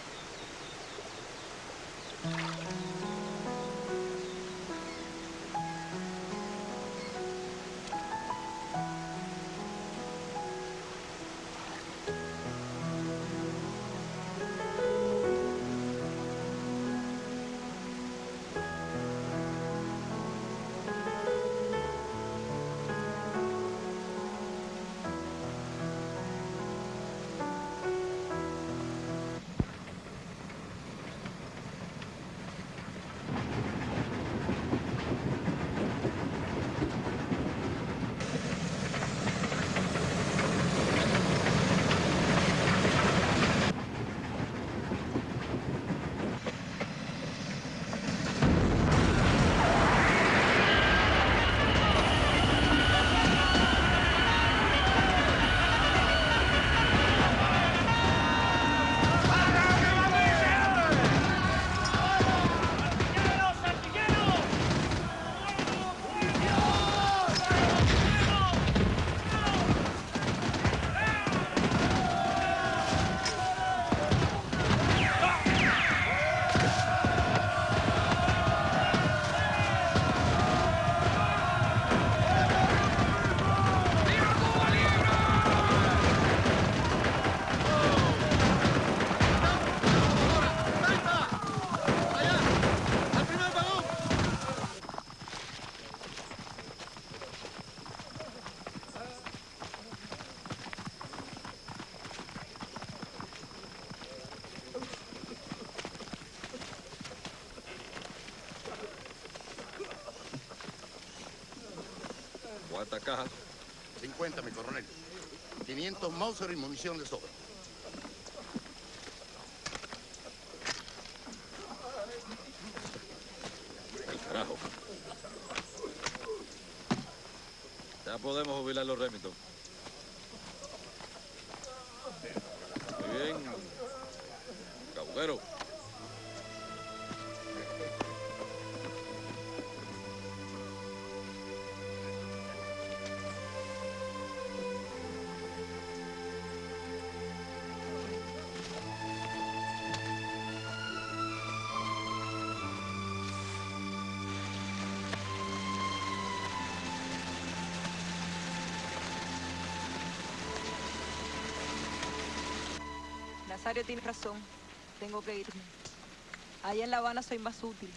¿Cuántas cajas? 50, mi coronel. 500 Mauser y munición de sobra. Nazario tiene razón. Tengo que irme. Allá en La Habana soy más útil.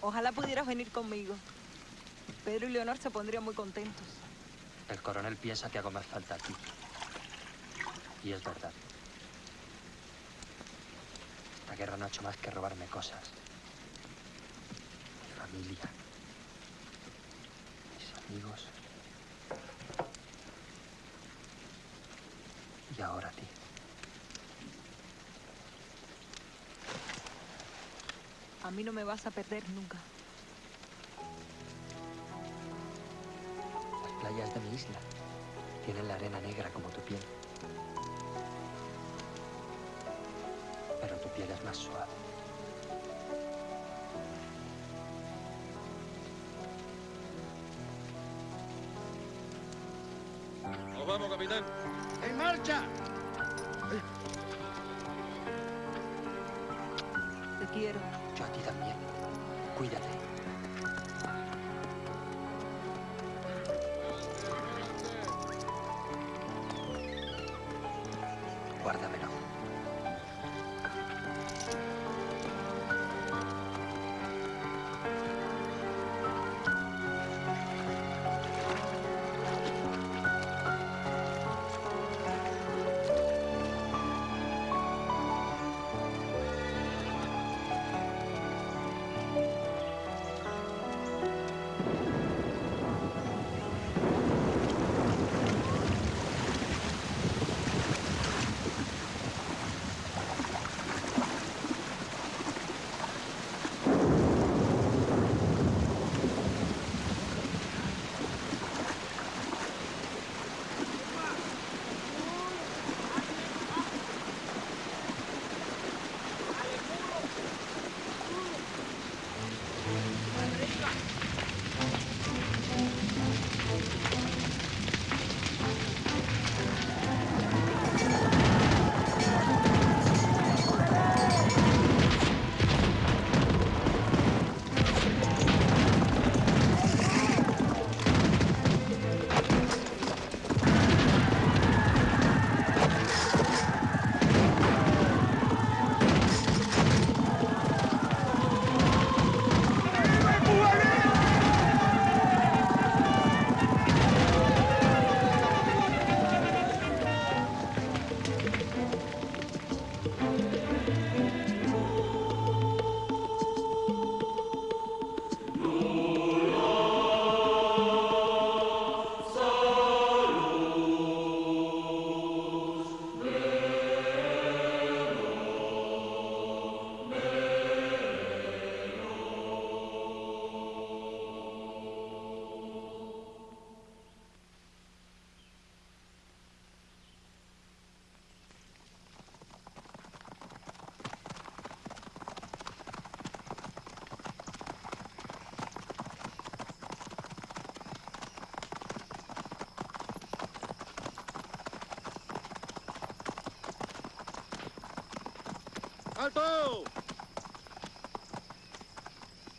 Ojalá pudieras venir conmigo. Pedro y Leonor se pondrían muy contentos. El coronel piensa que hago más falta aquí. Y es verdad. La guerra no ha hecho más que robarme cosas. Mi familia. Mis amigos. Y ahora a ti. A mí no me vas a perder nunca. Las playas de mi isla tienen la arena negra como tu piel. Pero tu piel es más suave. Nos vamos, capitán. ¡En marcha! Cuídate.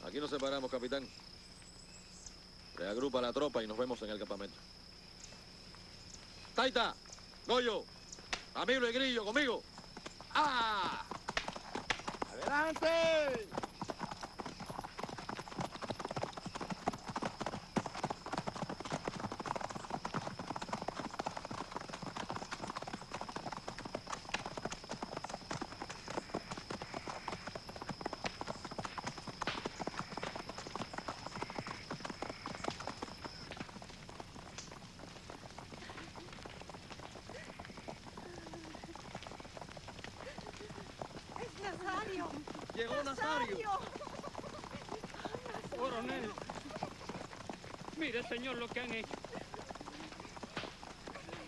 Aquí nos separamos, capitán. Reagrupa la tropa y nos vemos en el campamento. Taita, Goyo, Camilo y Grillo, conmigo. ¡Ah! ¡Adelante! Coronel. Mire, señor, lo que han hecho.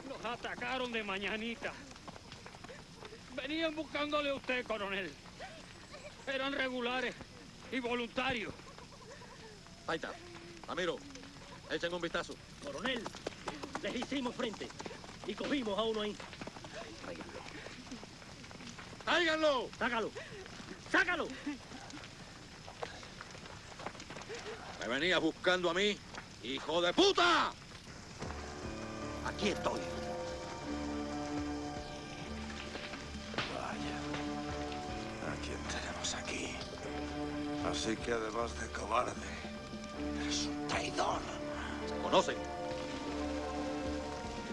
Los atacaron de mañanita. Venían buscándole a usted, coronel. Eran regulares y voluntarios. Ahí está. Amiro, echen un vistazo. Coronel, les hicimos frente y cogimos a uno ahí. ¡Tráiganlo! ¡Sácalo! ¡Sácalo! Me venías buscando a mí, hijo de puta. Aquí estoy. Vaya. ¿A quién tenemos aquí? Así que además de cobarde, eres un traidor. Se conocen.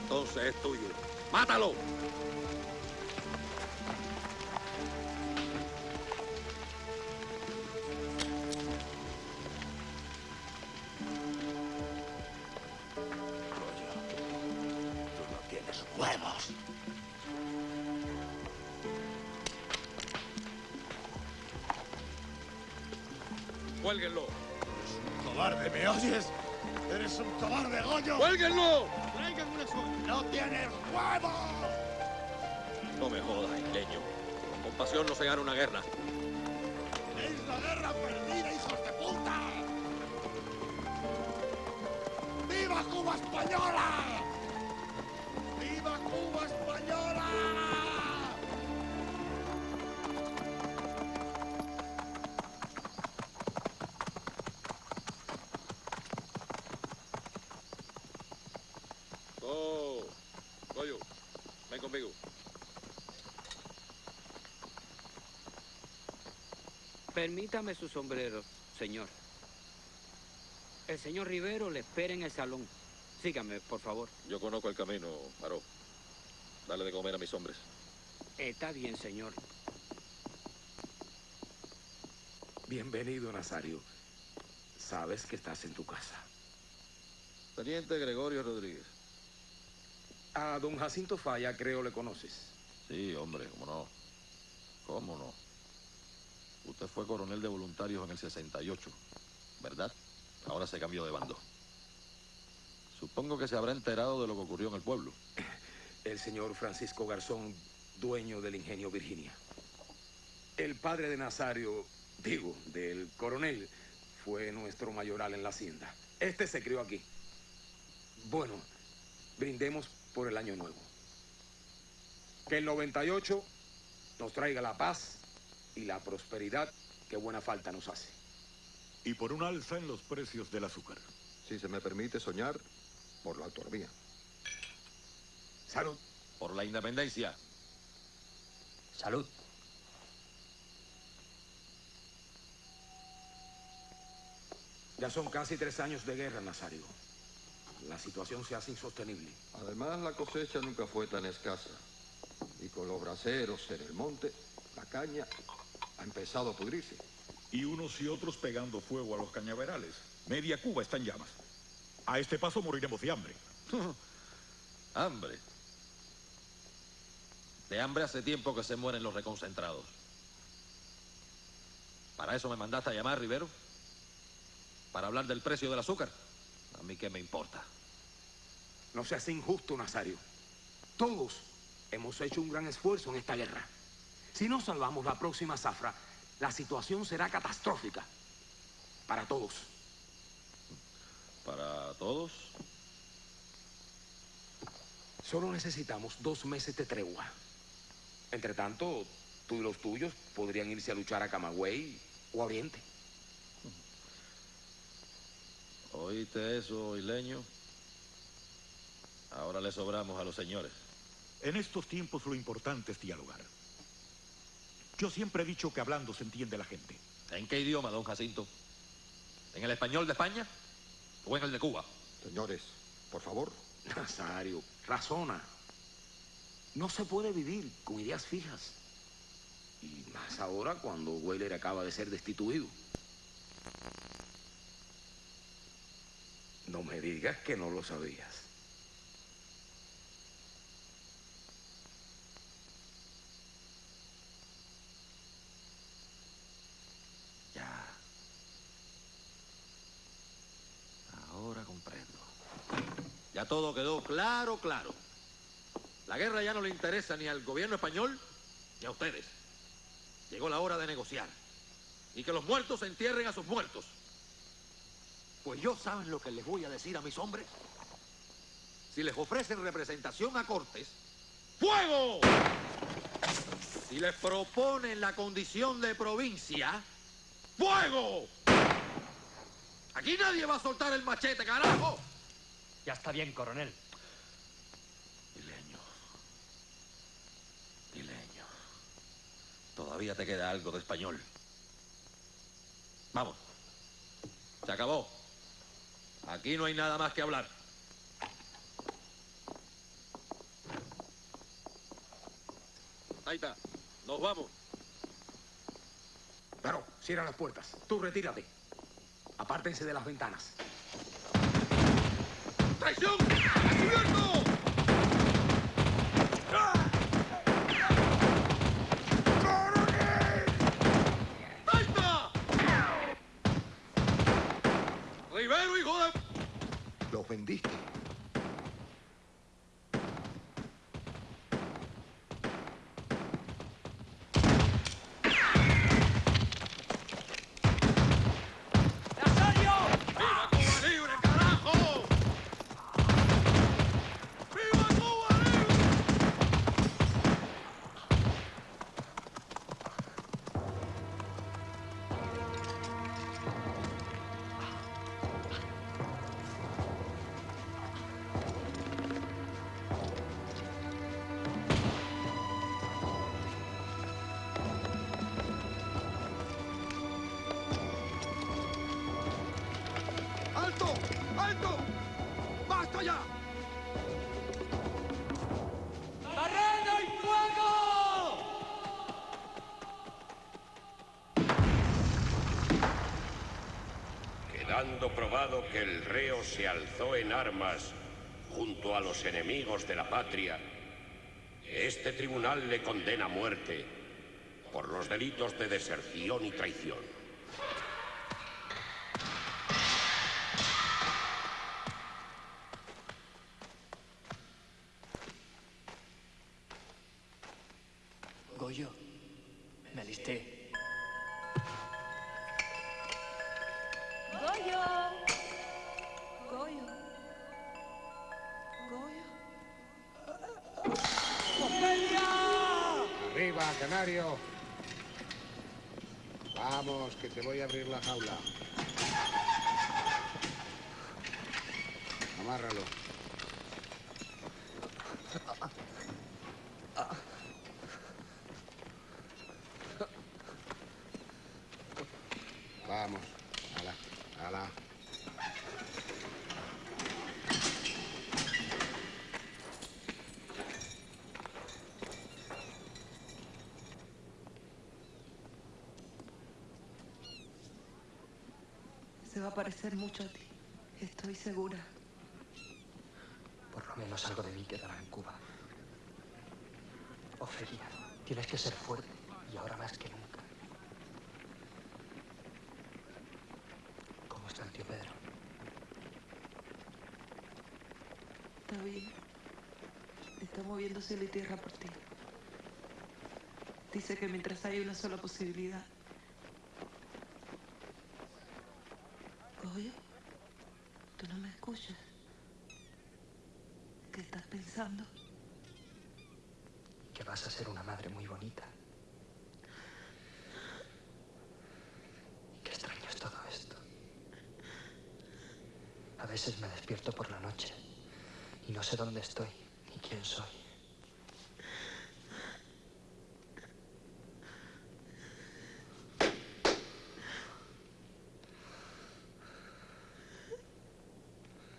Entonces es tuyo. ¡Mátalo! Permítame su sombrero, señor. El señor Rivero le espera en el salón. Sígame, por favor. Yo conozco el camino, Paró. Dale de comer a mis hombres. Está bien, señor. Bienvenido, Nazario. Sabes que estás en tu casa. Teniente Gregorio Rodríguez. A don Jacinto Falla, creo le conoces. Sí, hombre, cómo no. Fue coronel de voluntarios en el 68, ¿verdad? Ahora se cambió de bando. Supongo que se habrá enterado de lo que ocurrió en el pueblo. El señor Francisco Garzón, dueño del ingenio Virginia. El padre de Nazario, digo, del coronel, fue nuestro mayoral en la hacienda. Este se crió aquí. Bueno, brindemos por el año nuevo. Que el 98 nos traiga la paz y la prosperidad que buena falta nos hace. Y por un alza en los precios del azúcar. Si se me permite soñar, por la autonomía. Salud. Por la independencia. Salud. Ya son casi tres años de guerra, Nazario. La situación se hace insostenible. Además, la cosecha nunca fue tan escasa. Y con los braceros en el monte, la caña ha empezado a pudrirse. Y unos y otros pegando fuego a los cañaverales. Media Cuba está en llamas. A este paso moriremos de hambre. hambre. De hambre hace tiempo que se mueren los reconcentrados. ¿Para eso me mandaste a llamar, Rivero? ¿Para hablar del precio del azúcar? A mí qué me importa. No seas injusto, Nazario. Todos hemos hecho un gran esfuerzo en esta guerra. Si no salvamos la próxima zafra, la situación será catastrófica. Para todos. ¿Para todos? Solo necesitamos dos meses de tregua. Entre tanto, tú y los tuyos podrían irse a luchar a Camagüey o a Oriente. ¿Oíste eso, isleño? Ahora le sobramos a los señores. En estos tiempos lo importante es dialogar. Yo siempre he dicho que hablando se entiende la gente. ¿En qué idioma, don Jacinto? ¿En el español de España o en el de Cuba? Señores, por favor. Nazario, razona. No se puede vivir con ideas fijas. Y más ahora cuando Weyler acaba de ser destituido. No me digas que no lo sabías. Todo quedó claro, claro. La guerra ya no le interesa ni al gobierno español ni a ustedes. Llegó la hora de negociar. Y que los muertos entierren a sus muertos. Pues yo saben lo que les voy a decir a mis hombres. Si les ofrecen representación a Cortes, ¡fuego! Si les proponen la condición de provincia, ¡fuego! Aquí nadie va a soltar el machete, carajo. Ya está bien, coronel. Dileño. Dileño. Todavía te queda algo de español. Vamos. Se acabó. Aquí no hay nada más que hablar. Taita, nos vamos. Pero, cierra las puertas. Tú retírate. Apártense de las ventanas. ¡Traición! ¡Descubierto! ¡Taita! ¡Rivero, hijo de... Los vendiste. Probado que el reo se alzó en armas junto a los enemigos de la patria, este tribunal le condena a muerte por los delitos de deserción y traición. Vamos, que te voy a abrir la jaula. Amárralo. Vamos, ala, ala. Se va a parecer mucho a ti. Estoy segura. Por lo menos algo de mí quedará en Cuba. Ofelia, tienes que ser fuerte y ahora más que nunca. ¿Cómo está el tío Pedro? Está bien. Está moviendo cielo y tierra por ti. Dice que mientras hay una sola posibilidad. Goyo, tú no me escuchas. ¿Qué estás pensando? Que vas a ser una madre muy bonita. Qué extraño es todo esto. A veces me despierto por la noche y no sé dónde estoy ni quién soy.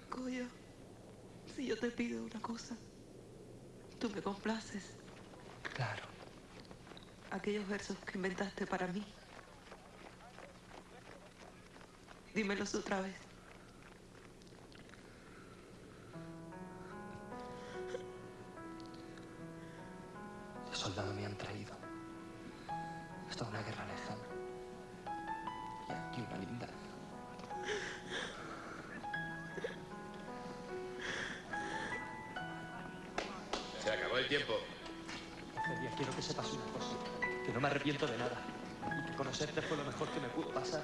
Goyo, si yo te pido una cosa, tú me complaces. Claro. Aquellos versos que inventaste para mí. Dímelos otra vez. soldado me han traído. Hasta una guerra lejana. Y aquí una linda. Se acabó el tiempo. Celia, quiero que sepas una cosa. Que no me arrepiento de nada. Y que conocerte fue lo mejor que me pudo pasar.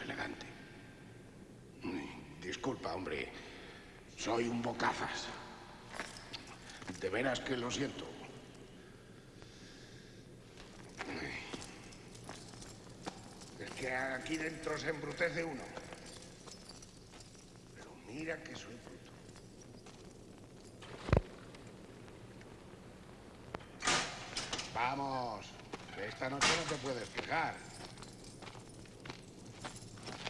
Elegante. Disculpa, hombre. Soy un bocazas. De veras que lo siento. Es que aquí dentro se embrutece uno. Pero mira que soy bruto. Vamos. Esta noche no te puedes quejar.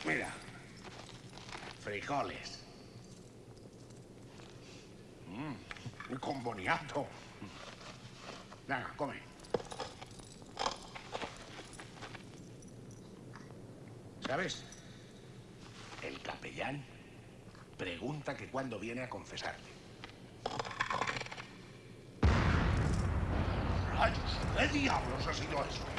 Mira. Frijoles. Mm, con boniato. Venga, come. ¿Sabes? El capellán pregunta que cuándo viene a confesarte. ¡Rayos! ¿Qué diablos ha sido eso?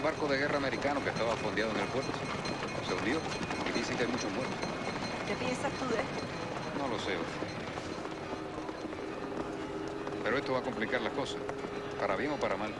El barco de guerra americano que estaba fondeado en el puerto. Se hundió y dicen que hay muchos muertos. ¿Qué piensas tú de esto? No lo sé. Pero esto va a complicar las cosas. Para bien o para mal.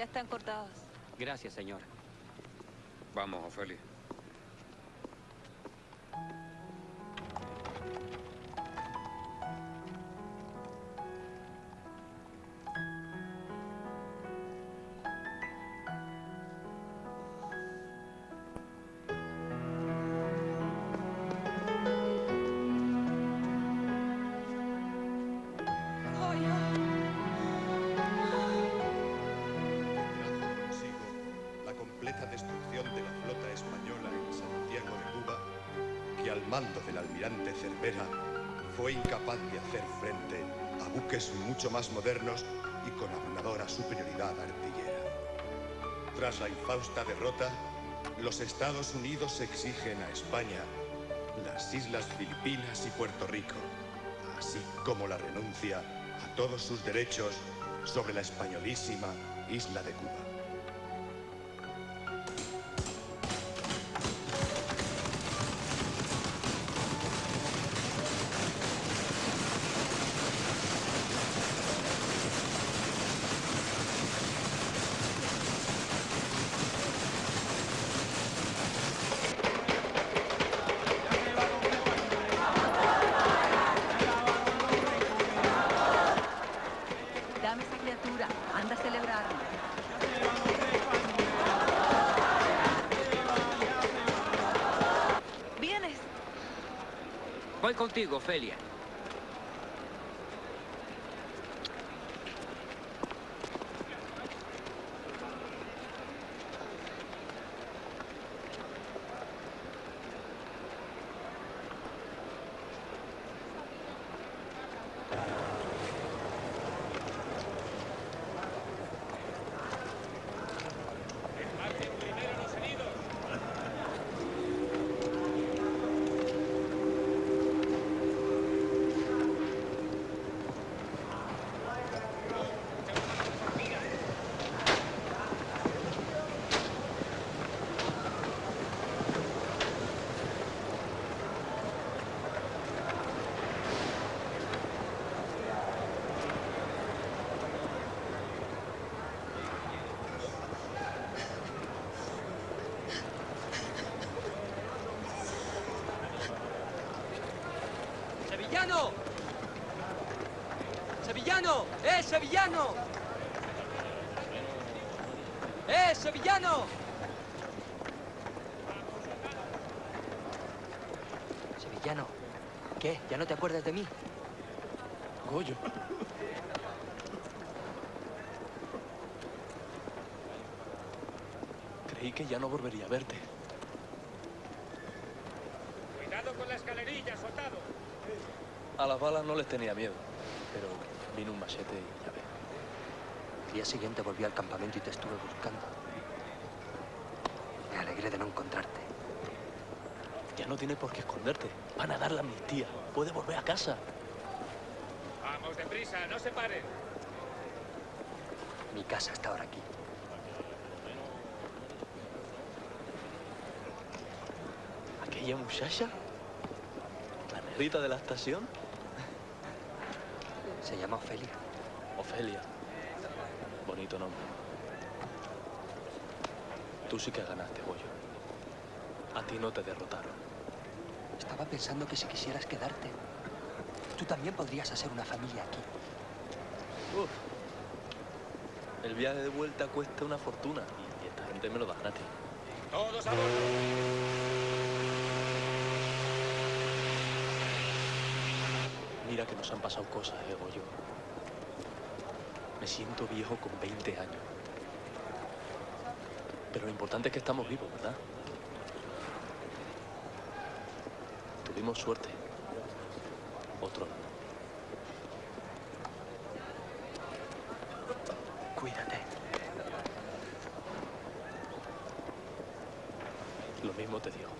Ya están cortadas. Gracias, señora. Vamos, Ofelia. Fue incapaz de hacer frente a buques mucho más modernos y con abrumadora superioridad artillera. Tras la infausta derrota, los Estados Unidos exigen a España las Islas Filipinas y Puerto Rico, así como la renuncia a todos sus derechos sobre la españolísima isla de Cuba. Ofelia. ¡Sevillano! ¡Sevillano! ¡Eh, sevillano! ¡Eh, sevillano! Sevillano, ¿qué? ¿Ya no te acuerdas de mí? Goyo. Creí que ya no volvería a verte. Cuidado con la escalerilla, soldado. A las balas no les tenía miedo, pero vino un machete y ya ves. El día siguiente volví al campamento y te estuve buscando. Me alegré de no encontrarte. Ya no tienes por qué esconderte. Van a dar la amnistía. Puedes volver a casa. Vamos, deprisa, no se paren. Mi casa está ahora aquí. Aquella muchacha, la negrita de la estación, Se llama Ofelia. Ofelia. Bonito nombre. Tú sí que ganaste, Goyo. A ti no te derrotaron. Estaba pensando que si quisieras quedarte, tú también podrías hacer una familia aquí. Uf. El viaje de vuelta cuesta una fortuna y esta gente me lo da gratis. Todos a bordo. Mira que nos han pasado cosas, eh, Goyo. Me siento viejo con 20 años. Pero lo importante es que estamos vivos, ¿verdad? Tuvimos suerte. Otros no. Cuídate. Lo mismo te digo.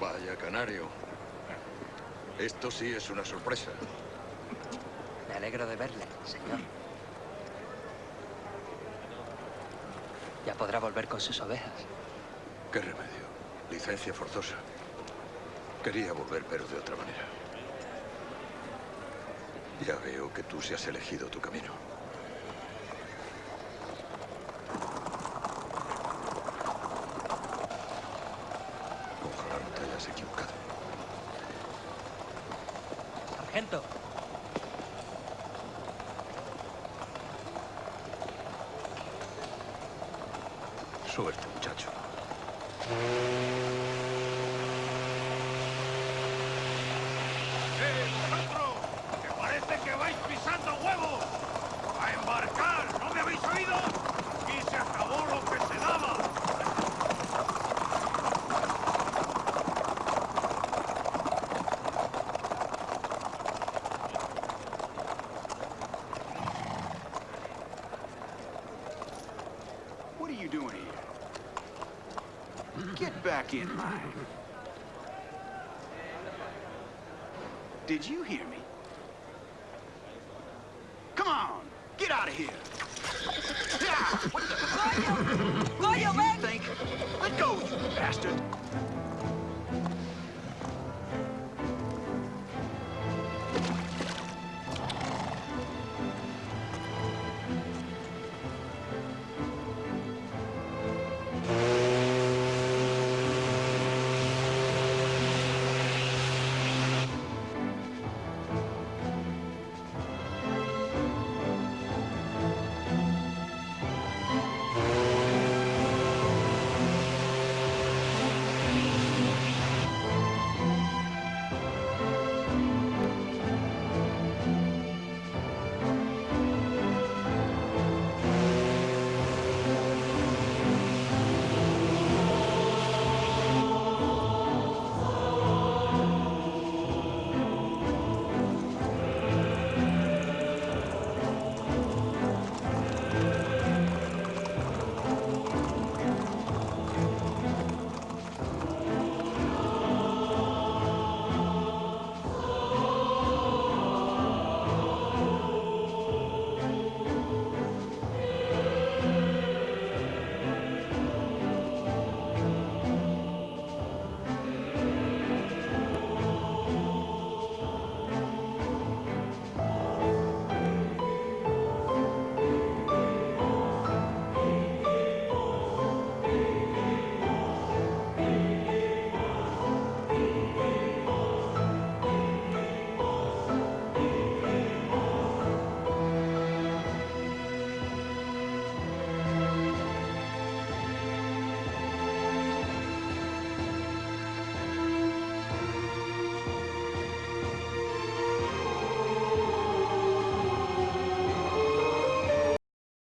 Vaya canario. Esto sí es una sorpresa. Me alegro de verle, señor. Ya podrá volver con sus ovejas. ¿Qué remedio? Licencia forzosa. Quería volver, pero de otra manera. Ya veo que tú sí has elegido tu camino.